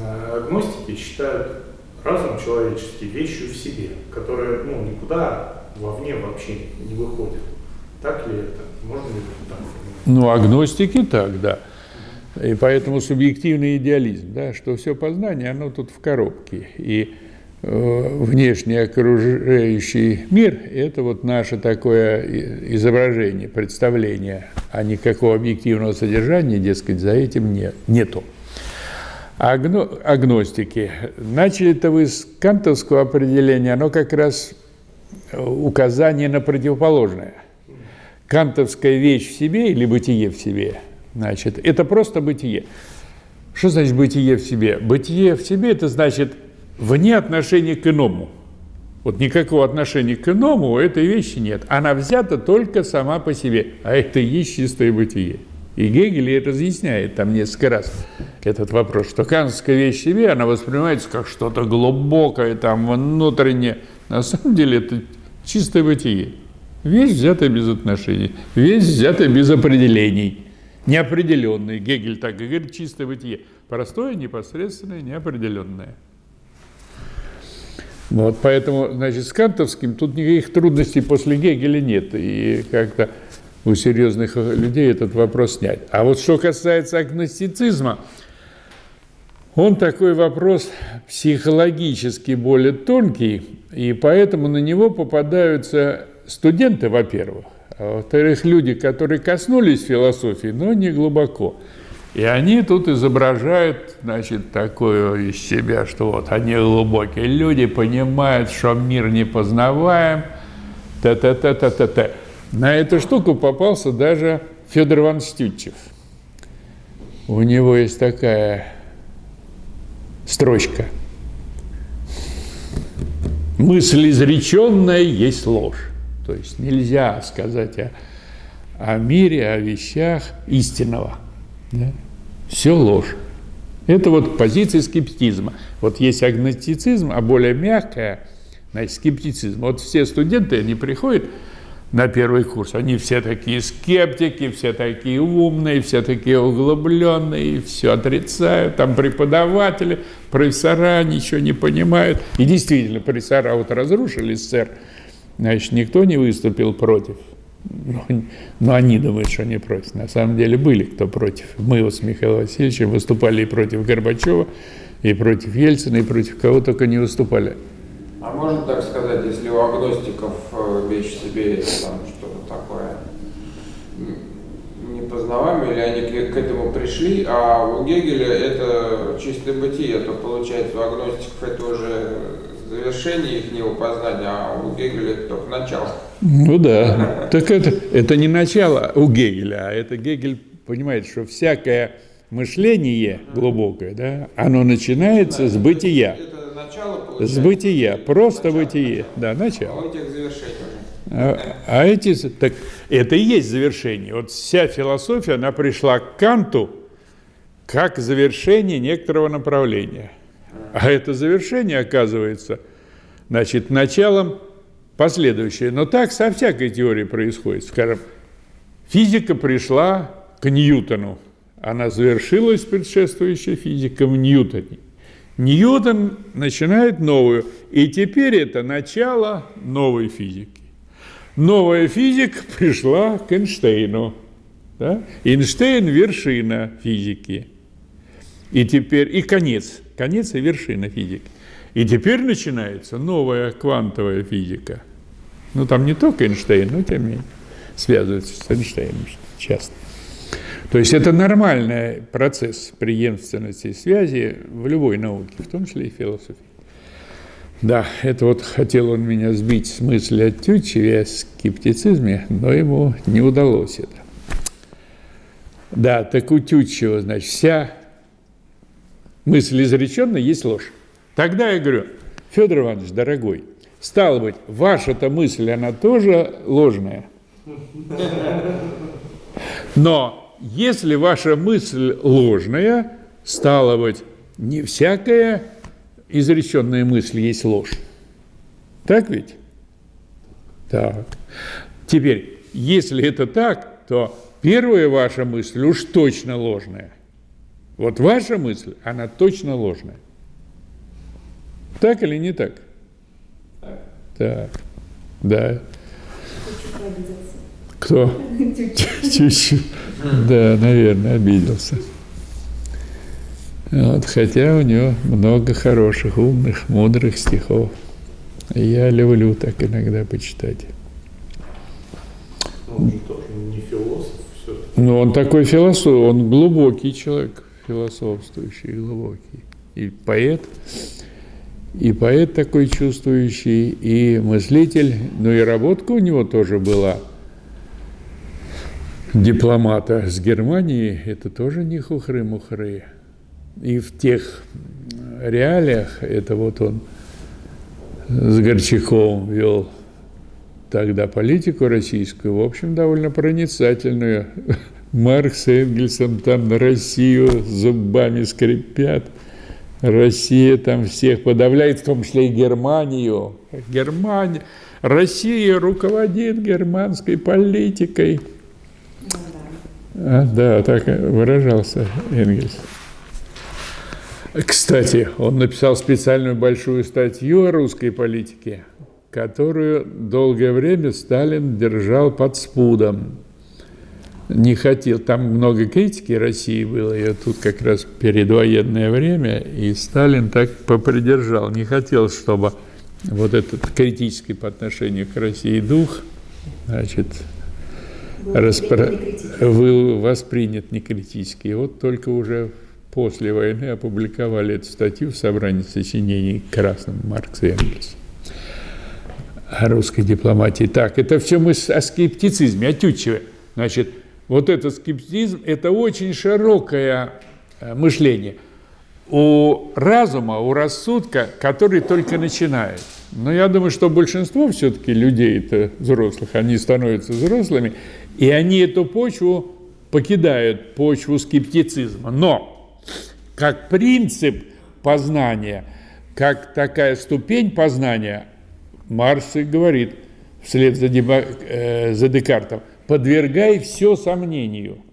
э, агностики считают разум человеческий вещью в себе, которая ну, никуда вовне вообще не выходит. Так ли это? Можно ли так понимать? Ну, агностики так, да. И поэтому субъективный идеализм, да, что все познание, оно тут в коробке. И э, внешний окружающий мир – это вот наше такое изображение, представление, а никакого объективного содержания, дескать, за этим нет, нету. Агно- агностики. Начали-то вы с кантовского определения, оно как раз э, указание на противоположное. Кантовская вещь в себе или бытие в себе, значит, это просто бытие. Что значит бытие в себе? Бытие в себе – это значит вне отношения к иному. Вот никакого отношения к иному у этой вещи нет. Она взята только сама по себе, а это и есть чистое бытие. И Гегель разъясняет там несколько раз этот вопрос, что кантовская вещь себе, она воспринимается как что-то глубокое, там, внутреннее. На самом деле это чистое бытие. Вещь взятая без отношений, вещь взятая без определений. Неопределенный. Гегель так и говорит, чистое бытие. Простое, непосредственное, неопределенное. Вот, поэтому, значит, с кантовским тут никаких трудностей после Гегеля нет. И как-то у серьезных людей этот вопрос снять. А вот что касается агностицизма, он такой вопрос психологически более тонкий, и поэтому на него попадаются студенты, во-первых, а во-вторых, люди, которые коснулись философии, но не глубоко. И они тут изображают, значит, такое из себя, что вот они глубокие люди, понимают, что мир непознаваем, та-та-та-та-та-та. На эту штуку попался даже Федор Иванович Тютчев. у него есть такая строчка. Мысль изреченная есть ложь. То есть нельзя сказать о, о мире, о вещах истинного. Да? Все ложь. Это вот позиция скептизма. Вот есть агностицизм, а более мягкая, значит, скептицизм. Вот все студенты, они приходят на первый курс, они все такие скептики, все такие умные, все такие углубленные, все отрицают, там преподаватели, профессора ничего не понимают. И действительно, профессора вот разрушили СССР, значит, никто не выступил против. Но, ну, они думают, что они против. На самом деле были кто против. Мы вот с Михаилом Васильевичем выступали и против Горбачева, и против Ельцина, и против кого только не выступали. А можно так сказать, если у агностиков э, вещь себе там что-то такое непознаваемое, или они к, к этому пришли, а у Гегеля это чистое бытие, то получается у агностиков это уже завершение их познания, а у Гегеля это только начало. Ну да. Так это, это не начало у Гегеля, а это Гегель понимает, что всякое мышление глубокое, да, оно начинается да, с бытия. Это начало С бытия, просто начало. бытие. Да, начало. А у этих завершений а, а эти, так это и есть завершение. Вот вся философия, она пришла к Канту как завершение некоторого направления. А это завершение оказывается, значит, началом последующее. Но так со всякой теорией происходит. Скажем, физика пришла к Ньютону. Она завершилась предшествующей физикой в Ньютоне. Ньютон начинает новую. И теперь это начало новой физики. Новая физика пришла к Эйнштейну. Да? Эйнштейн – вершина физики. И теперь, и конец, конец и вершина физики. И теперь начинается новая квантовая физика. Ну, там не только Эйнштейн, но тем не менее связывается с Эйнштейном часто. То есть это нормальный процесс преемственности и связи в любой науке, в том числе и философии. Да, это вот хотел он меня сбить с мысли о Тютчеве, о скептицизме, но ему не удалось это. Да, так у Тютчева, значит, вся мысль изреченная есть ложь. Тогда я говорю, Федор Иванович, дорогой, стало быть, ваша-то мысль, она тоже ложная. Но если ваша мысль ложная, стало быть, не всякая изреченная мысль есть ложь. Так ведь? Так. Теперь, если это так, то первая ваша мысль уж точно ложная. Вот ваша мысль, она точно ложная. Так или не так? Так. Так. Да. Кто? Чуть-чуть. Да, наверное, обиделся. Вот, хотя у него много хороших, умных, мудрых стихов. Я люблю так иногда почитать. Он же тоже не философ все-таки. Ну, он такой философ, он глубокий человек, философствующий, глубокий. И поэт, и поэт такой чувствующий, и мыслитель, ну и работка у него тоже была дипломата с Германии, это тоже не хухры-мухры. И в тех реалиях, это вот он с Горчаковым вел тогда политику российскую, в общем, довольно проницательную. Маркс с Энгельсом там на Россию зубами скрипят. Россия там всех подавляет, в том числе и Германию. Германия, Россия руководит германской политикой. А, да, так выражался Энгельс. Кстати, он написал специальную большую статью о русской политике, которую долгое время Сталин держал под спудом. Не хотел, там много критики России было, и тут как раз передвоенное время, и Сталин так попридержал, не хотел, чтобы вот этот критический по отношению к России дух, значит, распро... был воспринят некритически. И вот только уже после войны опубликовали эту статью в собрании сочинений красным Маркс и Энгельс о русской дипломатии. Так, это все мы о скептицизме, о Тютчеве. Значит, вот этот скептицизм, это очень широкое э, мышление. У разума, у рассудка, который только начинает. Но я думаю, что большинство все-таки людей, это взрослых, они становятся взрослыми, и они эту почву покидают, почву скептицизма. Но как принцип познания, как такая ступень познания, Марс и говорит вслед за, Деба, э, за Декартом, подвергай все сомнению –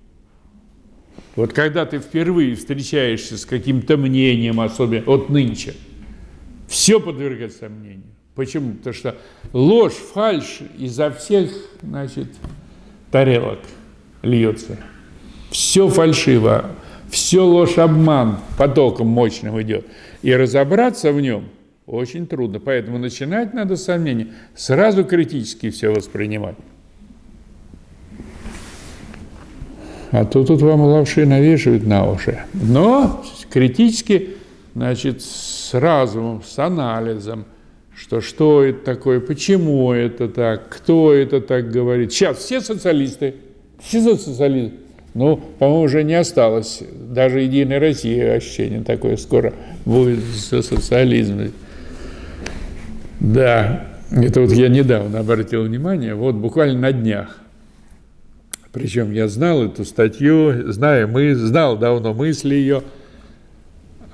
вот когда ты впервые встречаешься с каким-то мнением, особенно от нынче, все подвергается сомнению. Почему? Потому что ложь, фальшь изо всех, значит, тарелок льется. Все фальшиво, все ложь, обман потоком мощным идет. И разобраться в нем очень трудно. Поэтому начинать надо с сомнений, сразу критически все воспринимать. А то тут вам лапши навешивают на уши. Но критически, значит, с разумом, с анализом, что что это такое, почему это так, кто это так говорит. Сейчас все социалисты, все социалисты. Ну, по-моему, уже не осталось. Даже Единой России ощущение такое скоро будет со социализмом. Да, это вот я недавно обратил внимание, вот буквально на днях причем я знал эту статью, знаю, мы, знал давно мысли ее.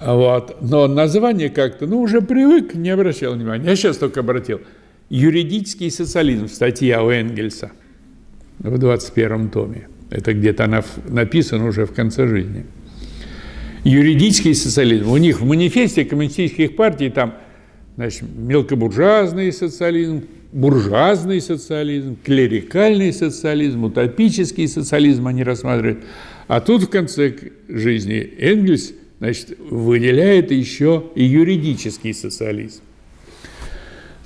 Вот. Но название как-то, ну, уже привык, не обращал внимания. Я сейчас только обратил. Юридический социализм, статья у Энгельса в 21 томе. Это где-то она написана уже в конце жизни. Юридический социализм. У них в манифесте коммунистических партий там значит, мелкобуржуазный социализм, буржуазный социализм, клерикальный социализм, утопический социализм они рассматривают. А тут в конце жизни Энгельс значит, выделяет еще и юридический социализм.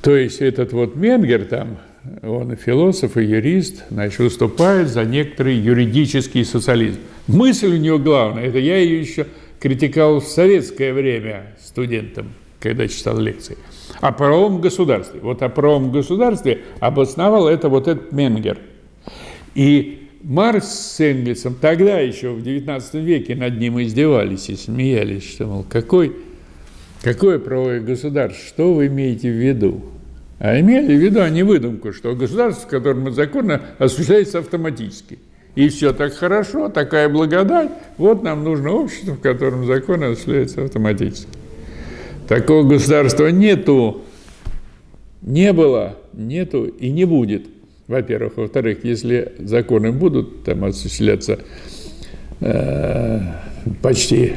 То есть этот вот Менгер там, он и философ, и юрист, значит, выступает за некоторый юридический социализм. Мысль у него главная, это я ее еще критиковал в советское время студентам, когда читал лекции – о правом государстве. Вот о правом государстве обосновал это вот этот Менгер. И Маркс с Энгельсом тогда еще в XIX веке над ним издевались и смеялись, что, мол, какой, какое правое государство, что вы имеете в виду? А имели в виду они выдумку, что государство, в котором законно осуществляется автоматически. И все так хорошо, такая благодать, вот нам нужно общество, в котором закон осуществляется автоматически. Такого государства нету, не было, нету и не будет. Во-первых. Во-вторых, если законы будут там осуществляться э, почти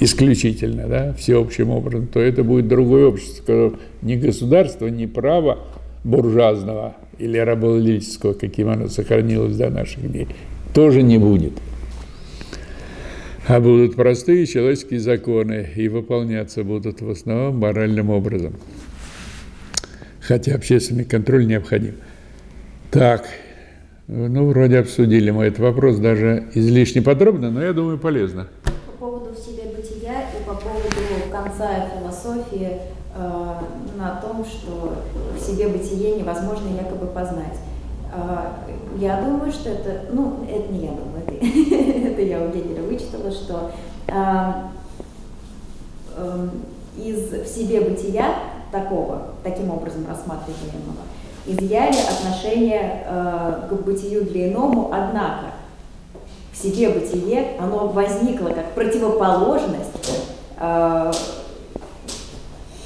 исключительно, да, всеобщим образом, то это будет другое общество, которое ни государство, ни право буржуазного или рабовладельческого, каким оно сохранилось до наших дней, тоже не будет а будут простые человеческие законы и выполняться будут в основном моральным образом. Хотя общественный контроль необходим. Так, ну, вроде обсудили мы этот вопрос даже излишне подробно, но я думаю, полезно. По поводу в себе бытия и по поводу конца философии э, на том, что в себе бытие невозможно якобы познать. А, я думаю, что это, ну, это не я думаю, это, я. У Гегеля вычитала, что из в себе бытия такого, таким образом рассматриваемого, изъяли отношение э, к бытию для иному, однако в себе бытие, оно возникло как противоположность э,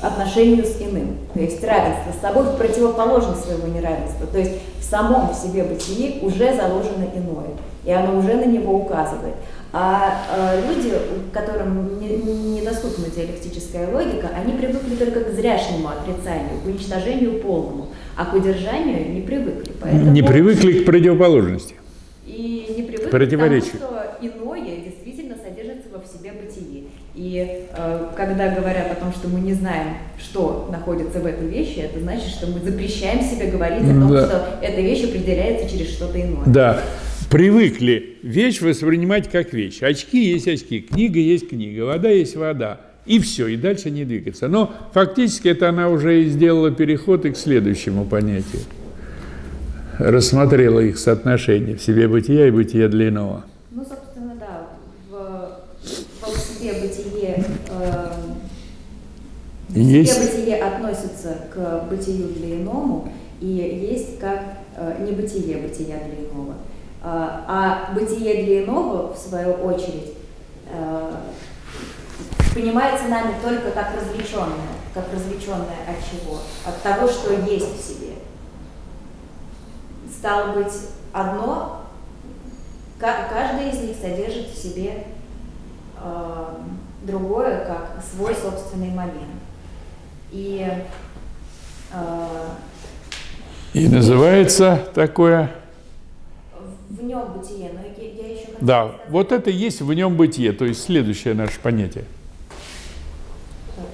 отношению с иным, то есть равенство с собой в противоположность своего неравенства. То есть самом в себе бытии уже заложено иное, и оно уже на него указывает. А э, люди, которым недоступна не диалектическая логика, они привыкли только к зряшнему отрицанию, к уничтожению полному, а к удержанию не привыкли. Поэтому... Не привыкли к противоположности. И не привыкли к тому, что иное действительно содержится во в себе бытии. И э, когда говорят о том, что мы не знаем, что находится в этой вещи, это значит, что мы запрещаем себе говорить о том, да. что эта вещь определяется через что-то иное. Да. Привыкли вещь воспринимать как вещь. Очки есть очки, книга есть книга, вода есть вода. И все, и дальше не двигаться. Но фактически это она уже и сделала переход и к следующему понятию. рассмотрела их соотношение в себе бытия и бытия для иного. Ну, собственно, да, в, в себе бытие, э, в Есть. себе бытие относится к бытию для иному, и есть как э, небытие бытия для иного. А, а бытие для иного, в свою очередь, э, понимается нами только как развлеченное, как развлеченное от чего? От того, что есть в себе. Стало быть, одно, ка- каждый из них содержит в себе э, другое, как свой собственный момент. И э, И называется такое, в нем бытие, но я, я еще да, сказать- вот это и есть в нем бытие, то есть следующее наше понятие.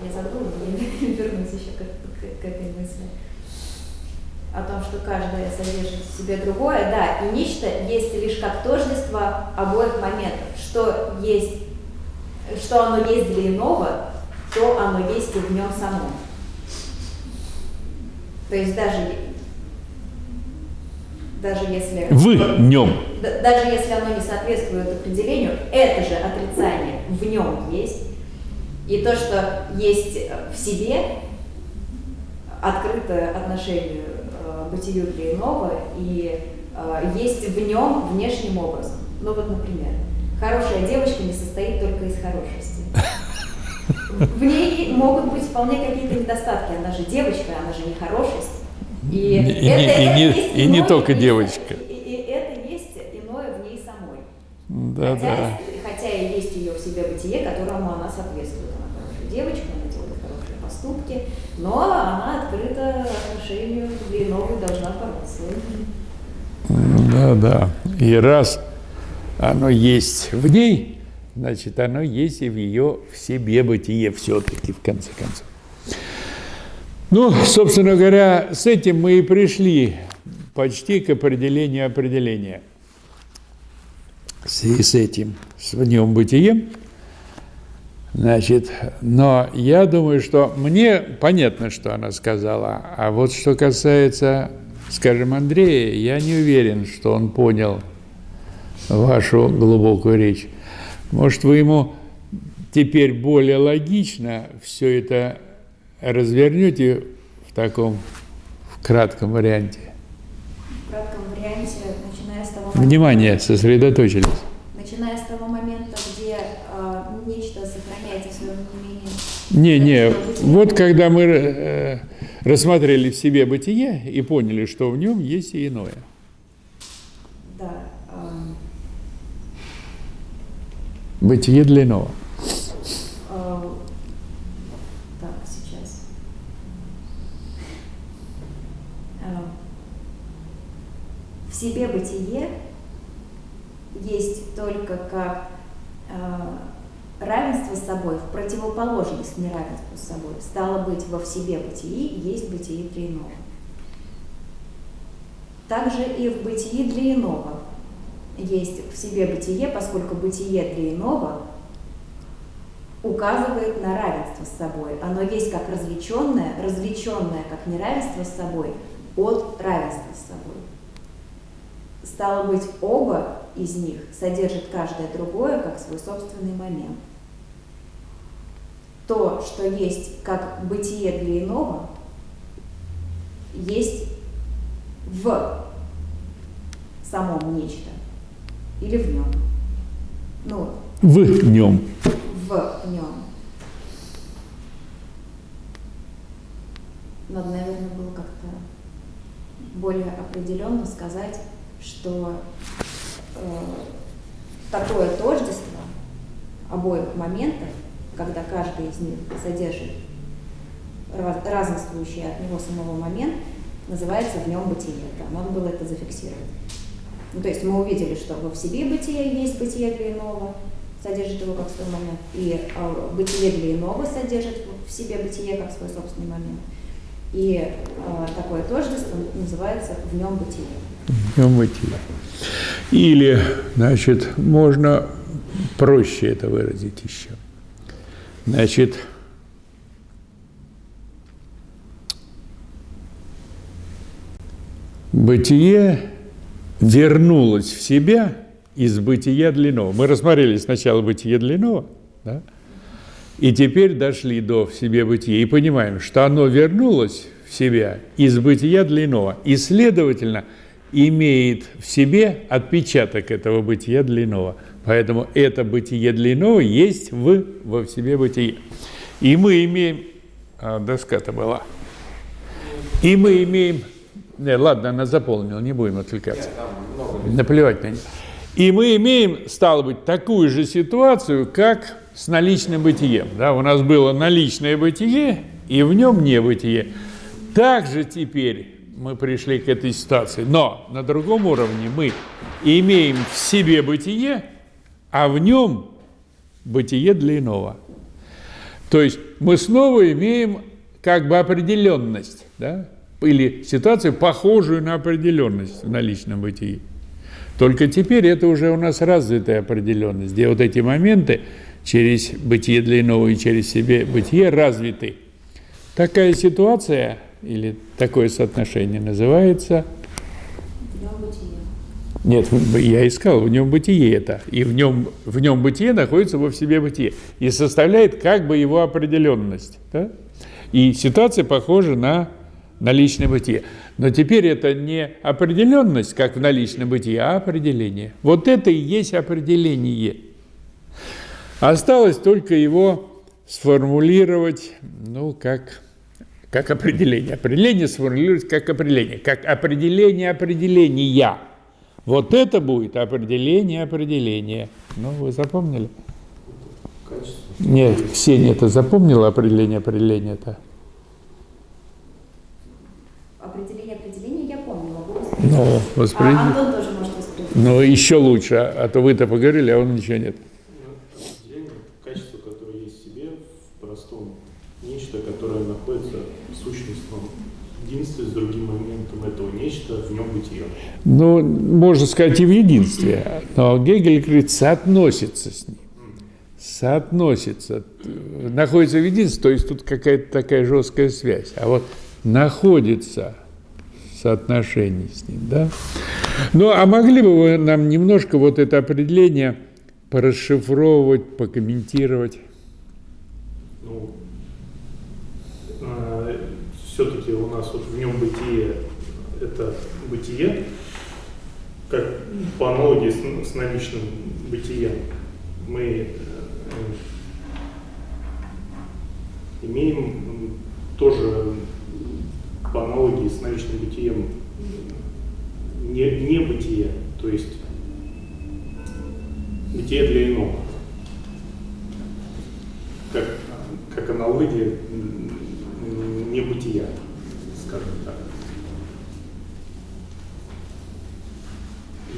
Я забыла, я вернусь еще к, к- к этой мысли. О том, что каждое содержит в себе другое, да, и нечто есть лишь как тождество обоих моментов. Что есть, что оно есть для иного, то оно есть и в нем самом. То есть даже, даже если... В нем. Да- даже если оно не соответствует определению, это же отрицание в нем есть. И то, что есть в себе, открыто отношению э, бытию для иного, и э, есть в нем внешним образом. Ну вот, например, хорошая девочка не состоит только из хорошести. В ней могут быть вполне какие-то недостатки. Она же девочка, она же не хорошесть. И, И не- и это не- есть и не только ней- девочка. И, и это есть иное в ней самой. Да, хотя, да. хотя и есть ее в себе бытие, которому она соответствует. Она хорошая девочка, она делает хорошие поступки, но она открыта отношению для иного и должна бороться. Да, да. И раз оно есть в ней, значит, оно есть и в ее в себе бытие все-таки, в конце концов. Ну, собственно говоря, с этим мы и пришли почти к определению определения. В с этим, с в нем бытием, Значит, но я думаю, что мне понятно, что она сказала, а вот что касается, скажем, Андрея, я не уверен, что он понял вашу глубокую речь. Может, вы ему теперь более логично все это развернете в таком в кратком варианте? В кратком варианте, начиная с того момента, Внимание, сосредоточились. начиная с того момента, где э, нечто сохраняется в своем. Не, не, вот когда мы э, рассмотрели в себе бытие и поняли, что в нем есть и иное. Да. Бытие для иного. э, так, сейчас. Э, в себе бытие есть только как э, равенство с собой в противоположность неравенству с собой. Стало быть, во в себе бытии есть бытие для иного. Также и в бытии для иного есть в себе бытие, поскольку бытие для иного указывает на равенство с собой. Оно есть как развлеченное, развлеченное как неравенство с собой от равенства с собой. Стало быть, оба из них содержат каждое другое как свой собственный момент. То, что есть как бытие для иного, есть в самом нечто или в нем. Ну, В нем. в нем. Надо, наверное, было как-то более определенно сказать, что э, такое тождество обоих моментов, когда каждый из них содержит раз, разнствующий от него самого момент, называется в нем бытие. Да, надо было это зафиксировать. Ну, то есть мы увидели, что в себе бытие есть бытие для иного, содержит его как свой момент, и э, бытие для иного содержит в себе бытие как свой собственный момент. И э, такое тождество называется в нем бытие. В нем бытие. Или, значит, можно проще это выразить еще. Значит, Бытие вернулось в себя из бытия длинного. Мы рассмотрели сначала бытие длинного, да? и теперь дошли до в себе бытия и понимаем, что оно вернулось в себя из бытия длинного и, следовательно, имеет в себе отпечаток этого бытия длинного. Поэтому это бытие длинного есть в, во в себе бытие. И мы имеем... А, доска-то была. И мы имеем... Не, ладно, она заполнила, не будем отвлекаться. Наплевать на нее. И мы имеем, стало быть, такую же ситуацию, как с наличным бытием. Да, у нас было наличное бытие, и в нем небытие. Также теперь мы пришли к этой ситуации. Но на другом уровне мы имеем в себе бытие, а в нем бытие для иного. То есть мы снова имеем как бы определенность, да? Или ситуацию, похожую на определенность в наличном бытии. Только теперь это уже у нас развитая определенность, где вот эти моменты через бытие для иного и через себе бытие развиты. Такая ситуация или такое соотношение называется... Нет, я искал, в нем бытие это. И в нем, в нем бытие находится во в себе бытие. И составляет как бы его определенность. Да? И ситуация похожа на наличное бытие. Но теперь это не определенность, как в наличном бытии, а определение. Вот это и есть определение. Осталось только его сформулировать, ну, как как определение. Определение сформулировать как определение, как определение определения. Вот это будет определение определения. Ну, вы запомнили? Качество. Нет, Ксения это запомнила определение определения-то? Определение определения я помнила. Ну, воспринимать. А Антон тоже может воспринимать. Ну, еще лучше, а то вы-то поговорили, а он ничего нет. Качество, которое есть в себе, в простом, нечто, которое находится сущностном единстве с другим моментом этого нечто, в нем бытие. Ну, можно сказать и в единстве, но Гегель говорит, соотносится с ним. Соотносится. Находится в единстве, то есть тут какая-то такая жесткая связь. А вот находится в соотношении с ним, да? Ну, а могли бы вы нам немножко вот это определение порасшифровывать, покомментировать? Ну, все-таки у нас вот в нем бытие – это бытие, как по аналогии с, с наличным бытием. Мы э, имеем тоже по аналогии с наличным бытием не, не бытие, то есть бытие для иного. Как, как аналогия небытия, скажем так.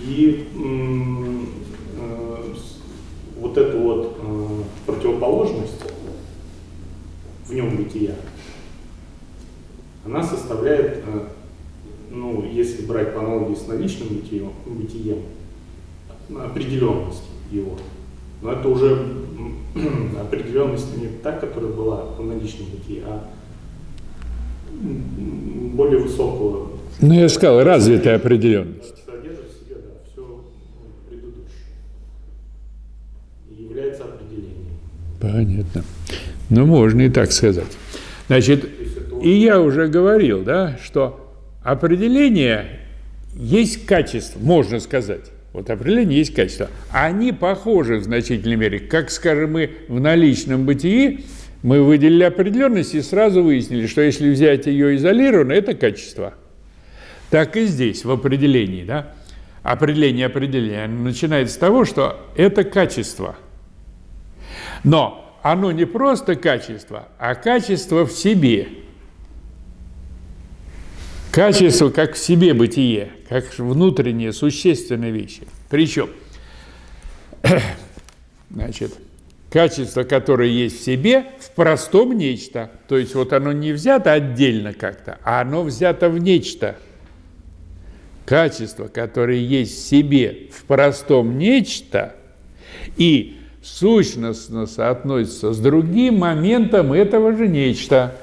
И э, вот эту вот э, противоположность в нем бытия, она составляет, э, ну, если брать по аналогии с наличным бытием, бытием определенность его. Но это уже определенность не та, которая была в наличном бытии, а более высокого. Ну, я сказал, развитая определенность. Содержит в себе, да, все предыдущее. И является определением. Понятно. Ну, можно и так сказать. Значит, и я уже говорил, да, что определение есть качество, можно сказать. Вот определение есть качество. Они похожи в значительной мере, как, скажем, мы в наличном бытии мы выделили определенность и сразу выяснили, что если взять ее изолированно, это качество. Так и здесь, в определении. Да? Определение определения начинается с того, что это качество. Но оно не просто качество, а качество в себе. Качество как в себе бытие, как внутренние существенные вещи. Причем, значит, качество, которое есть в себе, в простом нечто. То есть вот оно не взято отдельно как-то, а оно взято в нечто. Качество, которое есть в себе, в простом нечто, и сущностно соотносится с другим моментом этого же нечто,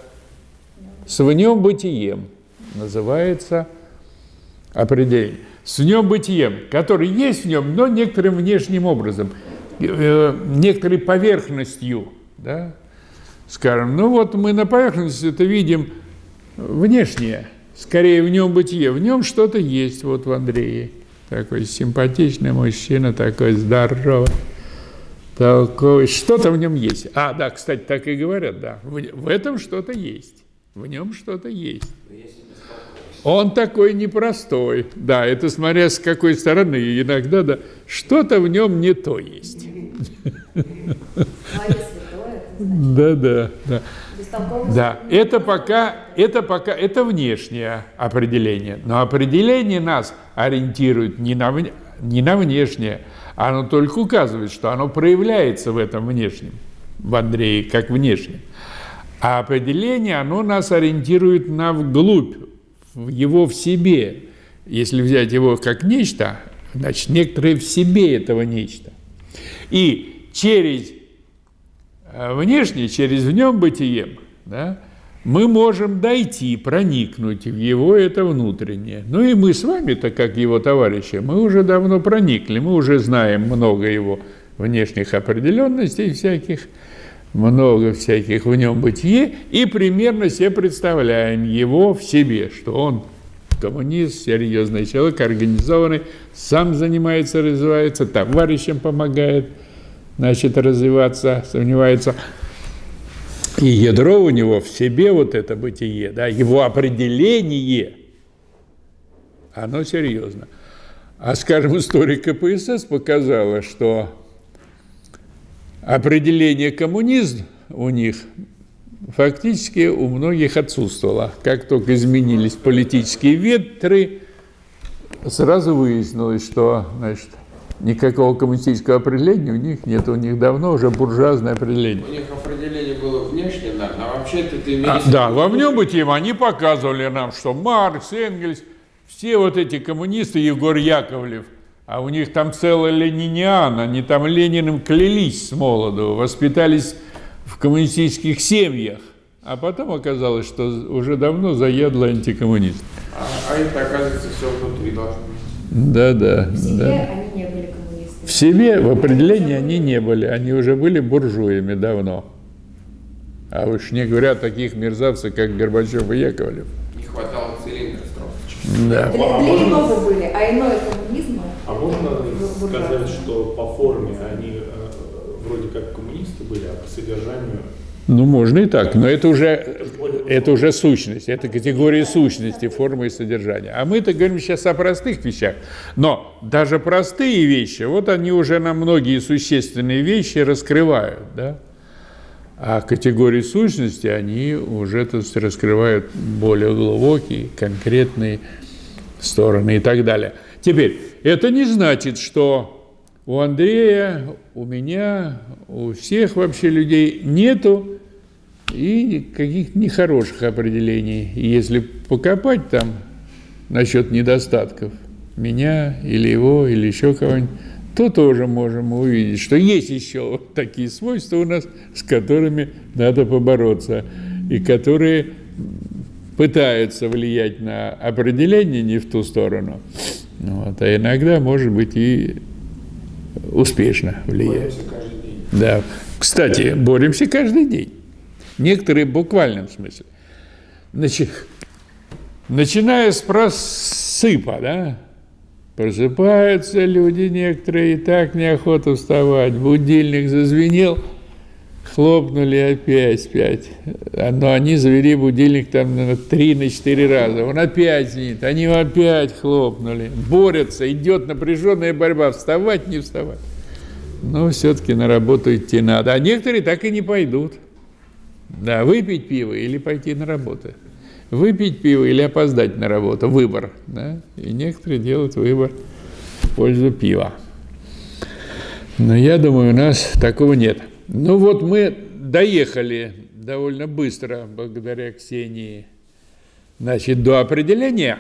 с в нем бытием, называется определение. С внем бытием, который есть в нем, но некоторым внешним образом, э, некоторой поверхностью, да, скажем. Ну вот мы на поверхности это видим внешнее, скорее в нем бытие, в нем что-то есть, вот в Андрее. Такой симпатичный мужчина, такой здоровый. Такой, что-то в нем есть. А, да, кстати, так и говорят, да. В, в этом что-то есть. В нем что-то есть. Он такой непростой. Да, это смотря с какой стороны. Иногда, да, что-то в нем не то есть. Да, да, да. Да, это пока, это пока, это внешнее определение. Но определение нас ориентирует не на, не на внешнее, оно только указывает, что оно проявляется в этом внешнем, в Андрее, как внешнее. А определение, оно нас ориентирует на вглубь, его в себе. Если взять его как нечто, значит, некоторые в себе этого нечто. И через э, внешнее, через в нем бытием, да, мы можем дойти, проникнуть в его это внутреннее. Ну и мы с вами-то, как его товарищи, мы уже давно проникли, мы уже знаем много его внешних определенностей всяких, много всяких в нем бытие, и примерно себе представляем его в себе, что он коммунист, серьезный человек, организованный, сам занимается, развивается, товарищам помогает, значит, развиваться, сомневается – и ядро у него в себе вот это бытие, да, его определение, оно серьезно. А, скажем, история КПСС показала, что определение коммунизм у них фактически у многих отсутствовало. Как только изменились политические ветры, сразу выяснилось, что значит, никакого коммунистического определения у них нет, у них давно уже буржуазное определение. У них определение было внешнее, да, а вообще это ты а, Да, во внем бытием они показывали нам, что Маркс, Энгельс, все вот эти коммунисты, Егор Яковлев, а у них там целый лениниан, они там Лениным клялись с молоду, воспитались в коммунистических семьях. А потом оказалось, что уже давно заядло антикоммунист. А, а это, оказывается, все внутри должно быть. Да, да, да. В себе в определении они не были, они уже были буржуями давно. А уж не говоря о таких мерзавцах, как Горбачев и Яковлев. Не хватало цилиндра с Да. Для, для иного были, а иное. А можно сказать, что по форме они э, вроде как коммунисты были, а по содержанию ну, можно и так, но это уже, это уже сущность, это категория сущности, формы и содержания. А мы-то говорим сейчас о простых вещах. Но даже простые вещи, вот они уже на многие существенные вещи раскрывают, да? А категории сущности, они уже то есть, раскрывают более глубокие, конкретные стороны и так далее. Теперь, это не значит, что у Андрея, у меня, у всех вообще людей нету и каких-то нехороших определений. И если покопать там насчет недостатков меня или его, или еще кого-нибудь, то тоже можем увидеть, что есть еще такие свойства у нас, с которыми надо побороться, и которые пытаются влиять на определение не в ту сторону, вот, а иногда, может быть, и успешно влияет. Да. Кстати, боремся каждый день. Некоторые в буквальном смысле. Значит, начиная с просыпа, да, просыпаются люди некоторые, и так неохота вставать. Будильник зазвенел, хлопнули опять спять. Но они завели будильник там на три, на четыре раза. Он опять звенит, они опять хлопнули. Борются, идет напряженная борьба, вставать, не вставать. Но все-таки на работу идти надо. А некоторые так и не пойдут. Да, выпить пиво или пойти на работу. Выпить пиво или опоздать на работу. Выбор. Да? И некоторые делают выбор в пользу пива. Но я думаю, у нас такого нет. Ну вот мы доехали довольно быстро, благодаря Ксении, значит, до определения.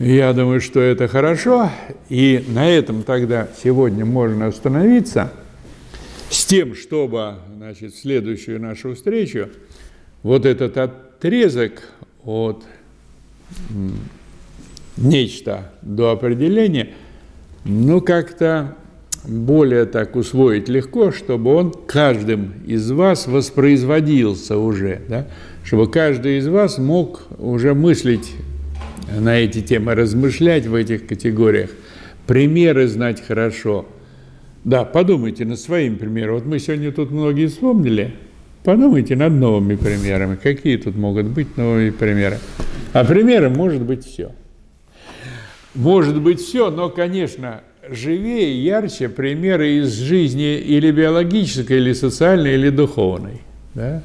Я думаю, что это хорошо. И на этом тогда сегодня можно остановиться с тем, чтобы значит, в следующую нашу встречу вот этот отрезок от нечто до определения, ну как-то более так усвоить легко, чтобы он каждым из вас воспроизводился уже, да? чтобы каждый из вас мог уже мыслить на эти темы, размышлять в этих категориях, примеры знать хорошо. Да, подумайте над своим примером. Вот мы сегодня тут многие вспомнили. Подумайте над новыми примерами. Какие тут могут быть новые примеры? А примером может быть все. Может быть все, но, конечно, живее, ярче примеры из жизни или биологической, или социальной, или духовной. Да?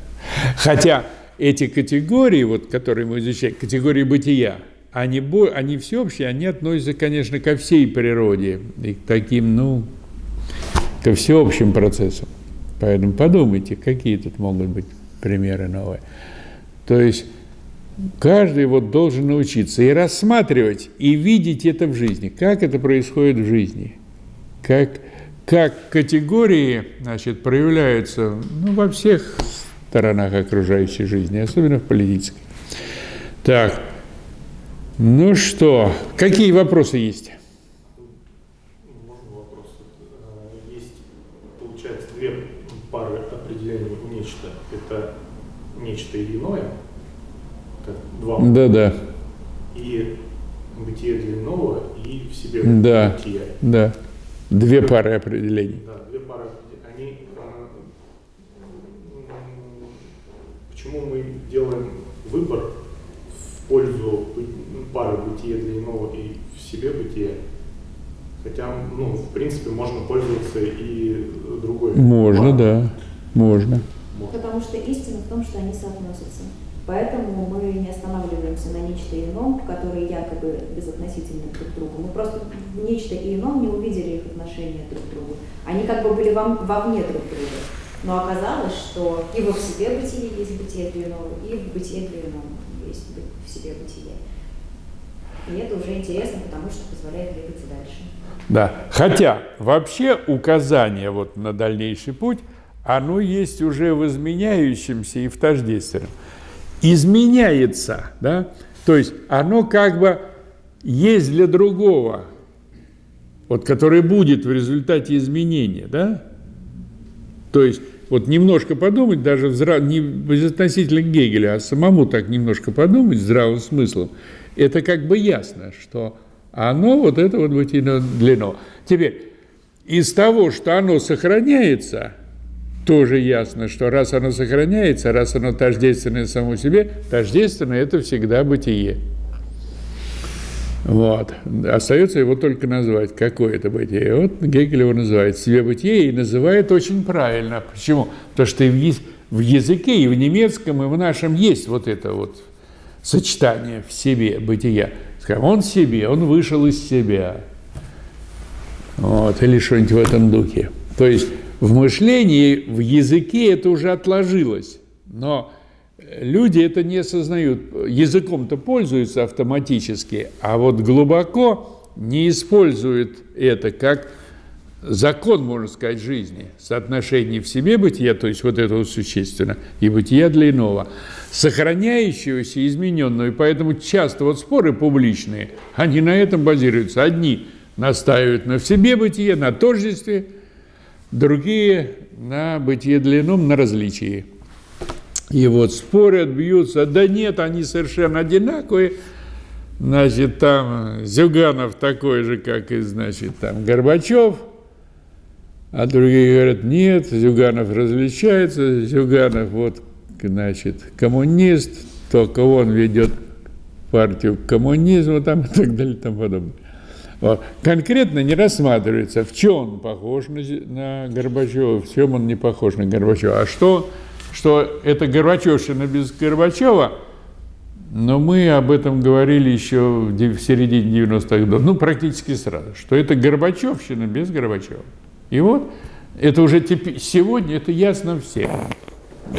Хотя эти категории, вот, которые мы изучаем, категории бытия, они, они всеобщие, они относятся, конечно, ко всей природе и к таким, ну, ко всеобщим процессам. Поэтому подумайте, какие тут могут быть примеры новые. То есть каждый вот должен научиться и рассматривать, и видеть это в жизни, как это происходит в жизни, как, как категории значит, проявляются ну, во всех сторонах окружающей жизни, особенно в политической. Так, ну что, какие вопросы есть? Можно вопрос? Э, есть, получается, две пары определений нечто. Это нечто иное, два. Да, да. И бытие для иного, и в себе да, бытие. Да, две пары определений. Да, две пары Они, почему мы делаем выбор в пользу пары бытия для иного и в себе бытие. Хотя, ну, в принципе, можно пользоваться и другой. Можно, да, можно. Потому что истина в том, что они соотносятся. Поэтому мы не останавливаемся на нечто ином, которые якобы безотносительны друг к другу. Мы просто в нечто ином не увидели их отношения друг к другу. Они как бы были вам, вовне друг друга. Но оказалось, что и во в себе бытие есть бытие для иного, и в бытие для иного есть в себе бытие. И это уже интересно, потому что позволяет двигаться дальше. Да, хотя вообще указание вот на дальнейший путь, оно есть уже в изменяющемся и в тождественном. Изменяется, да, то есть оно как бы есть для другого, вот который будет в результате изменения, да, то есть вот немножко подумать, даже здрав... не безотносительно Гегеля, а самому так немножко подумать здравым смыслом – это как бы ясно, что оно вот это вот бытийное длино. Теперь, из того, что оно сохраняется, тоже ясно, что раз оно сохраняется, раз оно тождественное само себе, тождественное – это всегда бытие. Вот. Остается его только назвать. Какое это бытие? Вот Гегель его называет себе бытие и называет очень правильно. Почему? Потому что и в языке, и в немецком, и в нашем есть вот это вот сочетание в себе бытия. Скажем, он себе, он вышел из себя. Вот, или что-нибудь в этом духе. То есть в мышлении, в языке это уже отложилось. Но люди это не осознают. Языком-то пользуются автоматически, а вот глубоко не используют это как закон, можно сказать, жизни, соотношение в себе бытия, то есть вот это вот существенно, и бытия для иного, сохраняющегося, измененного, и поэтому часто вот споры публичные, они на этом базируются. Одни настаивают на в себе бытие, на тождестве, другие на бытие для ином, на различии. И вот спорят, бьются, да нет, они совершенно одинаковые, значит, там Зюганов такой же, как и, значит, там Горбачев – а другие говорят, нет, Зюганов различается, Зюганов вот, значит, коммунист, только он ведет партию к коммунизму там, и так далее и тому подобное. Конкретно не рассматривается, в чем он похож на, на Горбачева, в чем он не похож на Горбачева. А что, что это Горбачевщина без Горбачева, но мы об этом говорили еще в середине 90-х годов, ну, практически сразу, что это Горбачевщина без Горбачева. И вот это уже теперь, сегодня это ясно всем,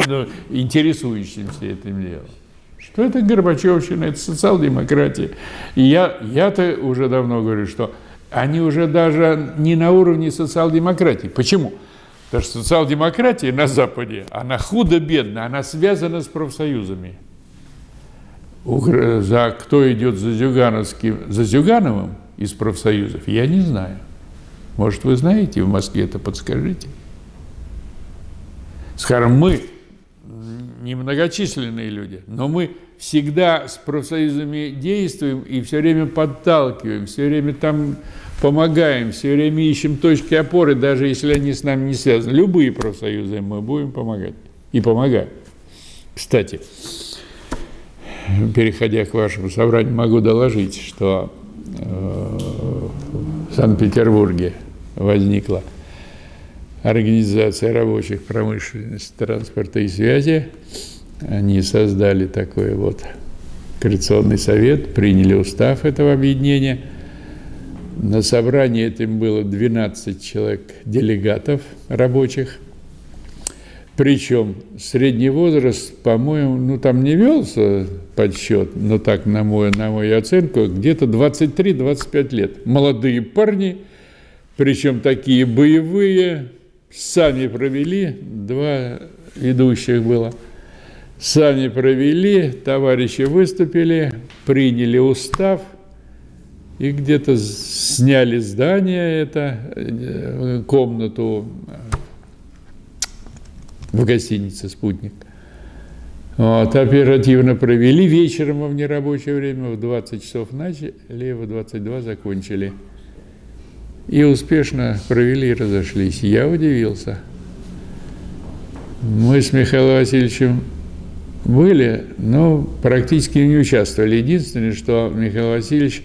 ну, интересующимся этим делом. Что это Горбачевщина, это социал-демократия. И я, я-то уже давно говорю, что они уже даже не на уровне социал-демократии. Почему? Потому что социал-демократия на Западе, она худо-бедно, она связана с профсоюзами. за кто идет за Зюгановским, за Зюгановым из профсоюзов, я не знаю. Может, вы знаете, в Москве это подскажите. Скажем, мы немногочисленные люди, но мы всегда с профсоюзами действуем и все время подталкиваем, все время там помогаем, все время ищем точки опоры, даже если они с нами не связаны. Любые профсоюзы мы будем помогать и помогаем. Кстати, переходя к вашему собранию, могу доложить, что э, в Санкт-Петербурге возникла Организация рабочих промышленности, транспорта и связи. Они создали такой вот коррекционный совет, приняли устав этого объединения. На собрании этим было 12 человек делегатов рабочих. Причем средний возраст, по-моему, ну там не велся подсчет, но так, на мою, на мою оценку, где-то 23-25 лет. Молодые парни, причем такие боевые, сами провели, два ведущих было, сами провели, товарищи выступили, приняли устав и где-то сняли здание, это э, комнату в гостинице «Спутник». Вот, оперативно провели, вечером в нерабочее время в 20 часов начали, в 22 закончили. И успешно провели и разошлись. Я удивился. Мы с Михаилом Васильевичем были, но практически не участвовали. Единственное, что Михаил Васильевич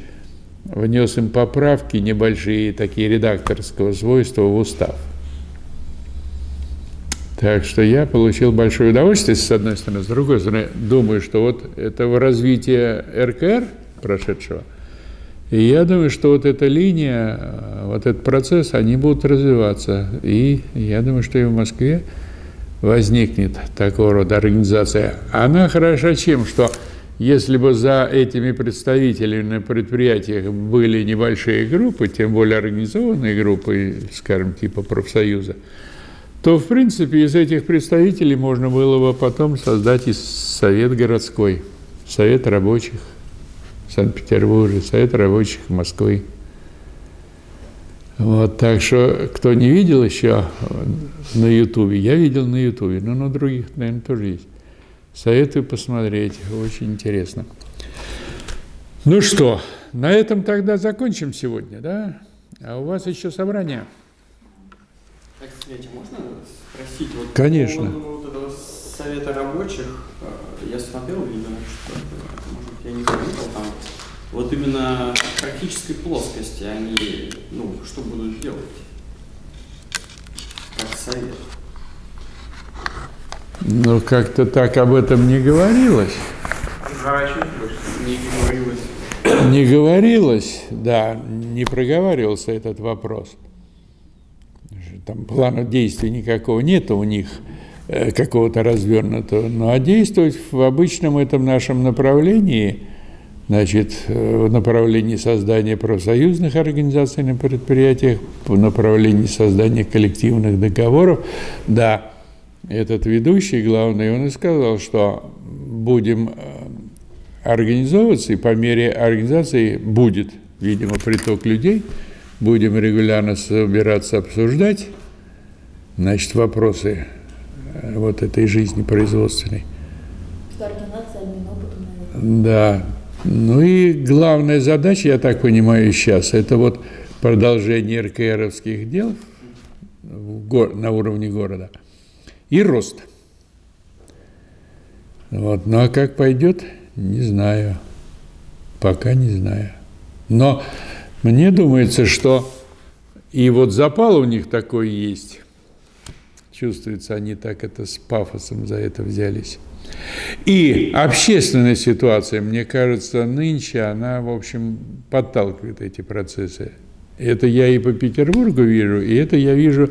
внес им поправки небольшие, такие редакторского свойства в устав. Так что я получил большое удовольствие, с одной стороны. С другой стороны, думаю, что вот этого развития РКР прошедшего – и я думаю, что вот эта линия, э, вот этот процесс, они будут развиваться. И я думаю, что и в Москве возникнет такого рода организация. Она хороша чем, что если бы за этими представителями на предприятиях были небольшие группы, тем более организованные группы, скажем, типа профсоюза, то, в принципе, из этих представителей можно было бы потом создать и совет городской, совет рабочих, Санкт-Петербурге, Совет рабочих Москвы. Вот, так что, кто не видел еще на Ютубе, я видел на Ютубе, но на других, наверное, тоже есть. Советую посмотреть, очень интересно. Ну что, на этом тогда закончим сегодня, да? А у вас еще собрание. Так, кстати, можно спросить? Вот Конечно. По поводу вот этого совета рабочих, я смотрел, видимо, что я не заметил там, вот именно в практической плоскости они, ну, что будут делать? Как совет? Ну, как-то так об этом не говорилось. Не говорилось. Не говорилось, да, не проговаривался этот вопрос. Там плана действий никакого нет у них. Э, какого-то развернутого, ну а действовать в обычном этом нашем направлении, значит, э, в направлении создания профсоюзных организаций на предприятиях, в направлении создания коллективных договоров, да, этот ведущий, главный, он и сказал, что будем э, организовываться, и по мере организации будет, видимо, приток людей, будем регулярно собираться обсуждать, значит, вопросы вот этой жизни производственной. Координация обмен опытом, наверное. Да. Ну и главная задача, я так понимаю, сейчас, это вот продолжение РКРовских дел на уровне города и рост. Вот. Ну а как пойдет, не знаю. Пока не знаю. Но мне думается, что и вот запал у них такой есть, Чувствуется, они так это с пафосом за это взялись. И общественная ситуация, мне кажется, нынче, она, в общем, подталкивает эти процессы. Это я и по Петербургу вижу, и это я вижу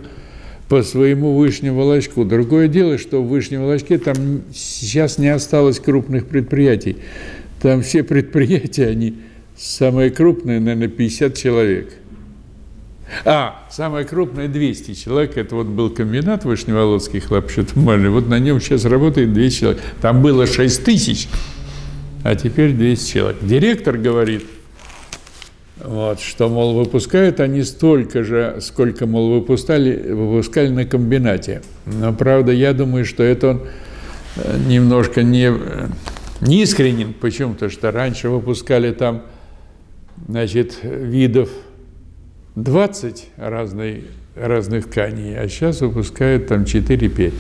по своему Вышнему Волочку. Другое дело, что в Вышнем Волочке там сейчас не осталось крупных предприятий. Там все предприятия, они самые крупные, наверное, 50 человек – а, самое крупное 200 человек, это вот был комбинат Вышневолодский хлопчатомальный, вот на нем сейчас работает 200 человек. Там было 6 тысяч а теперь 200 человек. Директор говорит, вот, что, мол, выпускают они столько же, сколько, мол, выпускали, выпускали на комбинате. Но, правда, я думаю, что это он э, немножко не, не искренен. Почему? Потому что раньше выпускали там, значит, видов 20 разной, разных тканей, а сейчас выпускают там 4-5.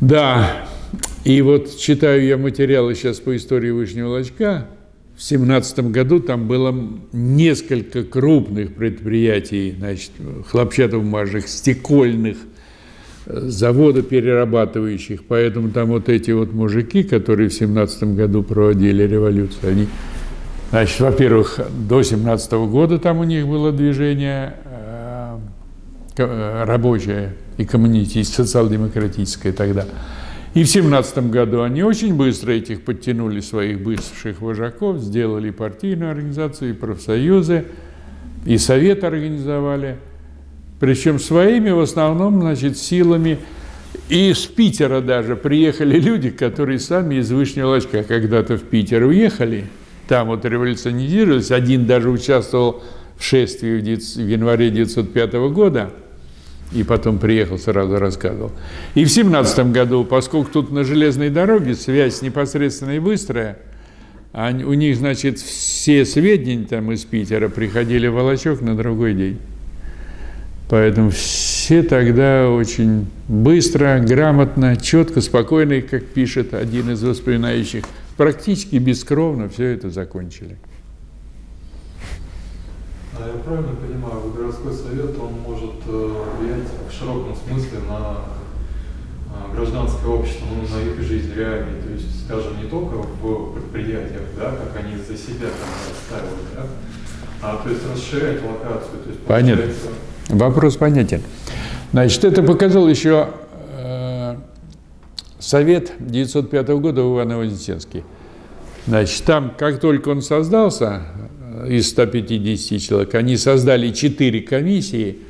Да, и вот читаю я материалы сейчас по истории Вышнего Лачка. В семнадцатом году там было несколько крупных предприятий, значит, хлопчатобумажных, стекольных, э, заводоперерабатывающих. Поэтому там вот эти вот мужики, которые в семнадцатом году проводили революцию, они, значит, во-первых, до семнадцатого года там у них было движение э, э, рабочее и коммунистическое, социал-демократическое тогда. И в семнадцатом году они очень быстро этих подтянули своих бывших вожаков, сделали партийную организацию, и профсоюзы, и совет организовали. Причем своими в основном, значит, силами. И из Питера даже приехали люди, которые сами из Вышнего Лачка когда-то в Питер уехали. Там вот революционизировались. Один даже участвовал в шествии в январе 1905 года – и потом приехал, сразу рассказывал. И в семнадцатом году, поскольку тут на железной дороге связь непосредственно и быстрая, они, у них, значит, все сведения там из Питера приходили в Волочок на другой день. Поэтому все тогда очень быстро, грамотно, четко, спокойно, как пишет один из воспоминающих, практически бескровно все это закончили. А я правильно понимаю, городской совет, он может э, влиять в широком смысле на э, гражданское общество, ну, на их жизнь реальную, то есть, скажем, не только в предприятиях, да, как они за себя там отстаивают, да, а то есть расширять локацию. То есть, Понятно. Вопрос понятен. Значит, это показал еще Совет 905 года в Иваново-Вознесенске. Значит, там, как только он создался, из 150 человек, они создали четыре комиссии,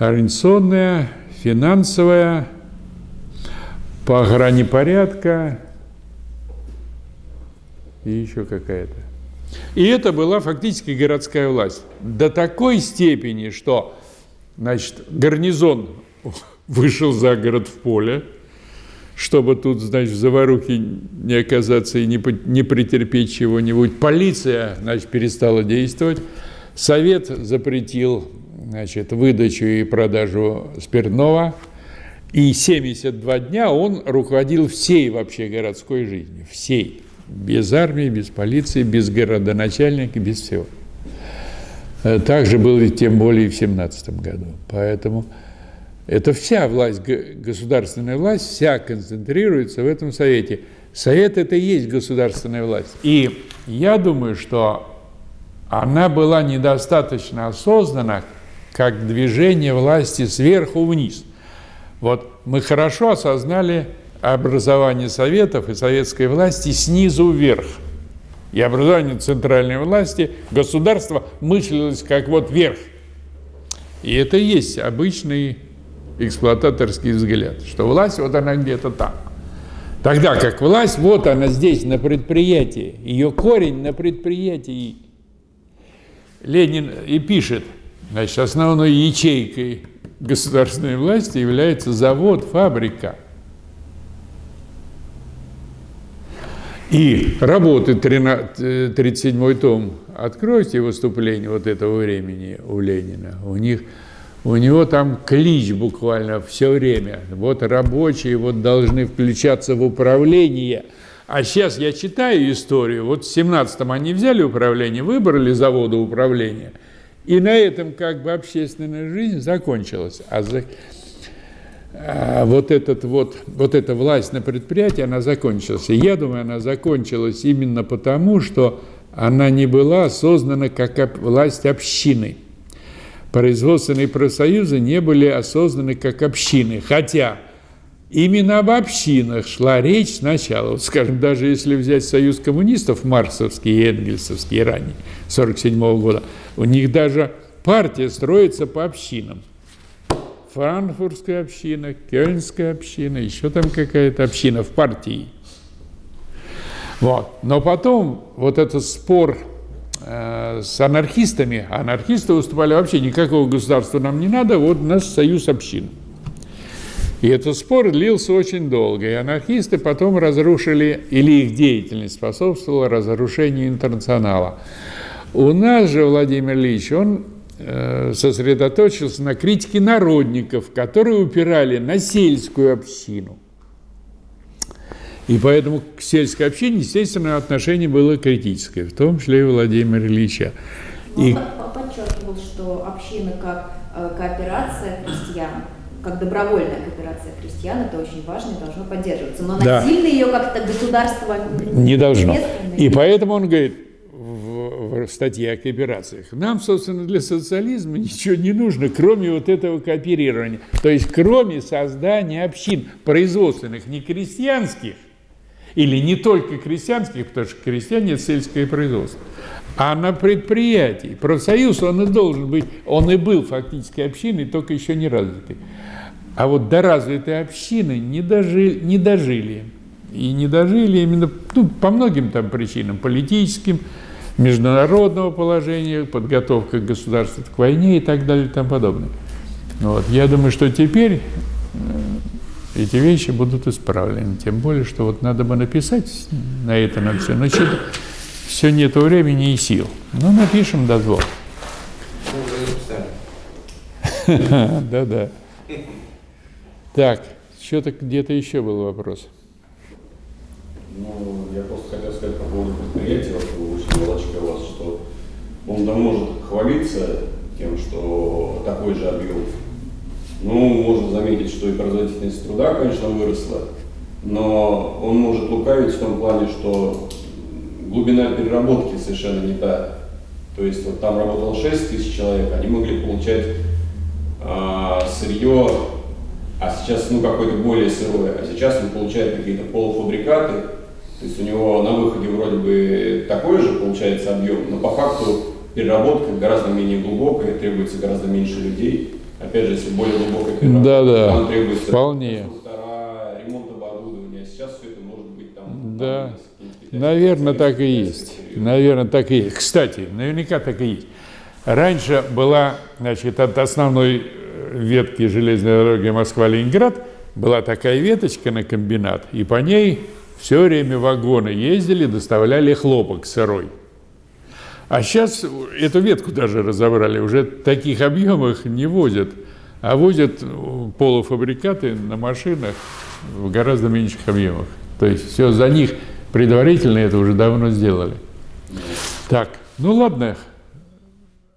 организационная, финансовая, по охране порядка и еще какая-то. И это была фактически городская власть. До такой степени, что значит, гарнизон вышел за город в поле, чтобы тут, значит, в заварухе не оказаться и не, не претерпеть чего-нибудь. Полиция, значит, перестала действовать. Совет запретил, значит, выдачу и продажу спиртного. И 72 дня он руководил всей вообще городской жизнью, всей. Без армии, без полиции, без городоначальника, без всего. Э, так же было тем более в 17 году. Поэтому это вся власть, государственная власть, вся концентрируется в этом Совете. Совет – это и есть государственная власть. И я думаю, что она была недостаточно осознана, как движение власти сверху вниз. Вот мы хорошо осознали образование советов и советской власти снизу вверх. И образование центральной власти, государство мыслилось как вот вверх. И это есть обычный эксплуататорский взгляд, что власть вот она где-то там. Тогда как власть, вот она здесь, на предприятии, ее корень на предприятии. Ленин и пишет, значит, основной ячейкой государственной власти является завод, фабрика. И работы 37-й том, откройте выступление вот этого времени у Ленина, у них – у него там клич буквально все время. Вот рабочие вот должны включаться в управление. А сейчас я читаю историю. Вот в 17-м они взяли управление, выбрали заводы управления. И на этом как бы общественная жизнь закончилась. А, за... а вот, этот вот, вот эта власть на предприятии, она закончилась. И я думаю, она закончилась именно потому, что она не была создана как власть общины производственные профсоюзы не были осознаны как общины. Хотя именно об общинах шла речь сначала. Вот, скажем, даже если взять союз коммунистов, марксовский и энгельсовский ранее, 1947 года, у них даже партия строится по общинам. франкфуртская община, кёльнская община, еще там какая-то община в партии. Вот. Но потом вот этот спор с анархистами, анархисты выступали вообще никакого государства нам не надо, вот у нас союз общин. И этот спор длился очень долго, и анархисты потом разрушили, или их деятельность способствовала разрушению интернационала. У нас же Владимир Ильич, он э, сосредоточился на критике народников, которые упирали на сельскую общину – и поэтому к сельской общине, естественно, отношение было критическое, в том числе и Владимира Ильича. И... Он подчеркивал, что община как э, кооперация крестьян, как добровольная кооперация крестьян, это очень важно и должно поддерживаться. Но да. насильно ее как-то государство не должно. И поэтому он говорит в, в статье о кооперациях, нам, собственно, для социализма ничего не нужно, кроме вот этого кооперирования. То есть, кроме создания общин производственных, не крестьянских, или не только крестьянских, потому что крестьяне – сельское производство, а на предприятии. Профсоюз, он и должен быть, он и был фактически общиной, только еще не развитый. А вот до развитой общины не дожили, не дожили. И не дожили именно ну, по многим там причинам, политическим, международного положения, подготовка государства к войне и так далее и тому подобное. Вот. Я думаю, что теперь э, эти вещи будут исправлены. Тем более, что вот надо бы написать на это на все, но что-то все нет времени и сил. Ну, напишем до двух. Да-да. Так, что-то где-то еще был вопрос. Ну, я просто хотел сказать по поводу предприятия, очень молочка вас, что он да может хвалиться тем, что такой же объем ну, можно заметить, что и производительность труда, конечно, выросла, но он может лукавить в том плане, что глубина переработки совершенно не та. То есть вот там работало 6 тысяч человек, они могли получать а, сырье, а сейчас ну какое-то более сырое, а сейчас он получает какие-то полуфабрикаты, то есть у него на выходе вроде бы такой же получается объем, но по факту переработка гораздо менее глубокая, требуется гораздо меньше людей. Опять же, если более глубокая переработка, да, да. там требуется вполне. ремонт оборудования. А сейчас все это может быть там. Да. Там, Наверное, так и есть. Наверное, так и есть. Кстати, наверняка так и есть. Раньше была, значит, от основной э, ветки железной дороги Москва-Ленинград была такая веточка на комбинат, и по ней все время вагоны ездили, доставляли хлопок сырой. А сейчас эту ветку даже разобрали, уже таких объемах не возят, а возят полуфабрикаты на машинах в гораздо меньших объемах. То есть все за них предварительно это уже давно сделали. Так, ну ладно,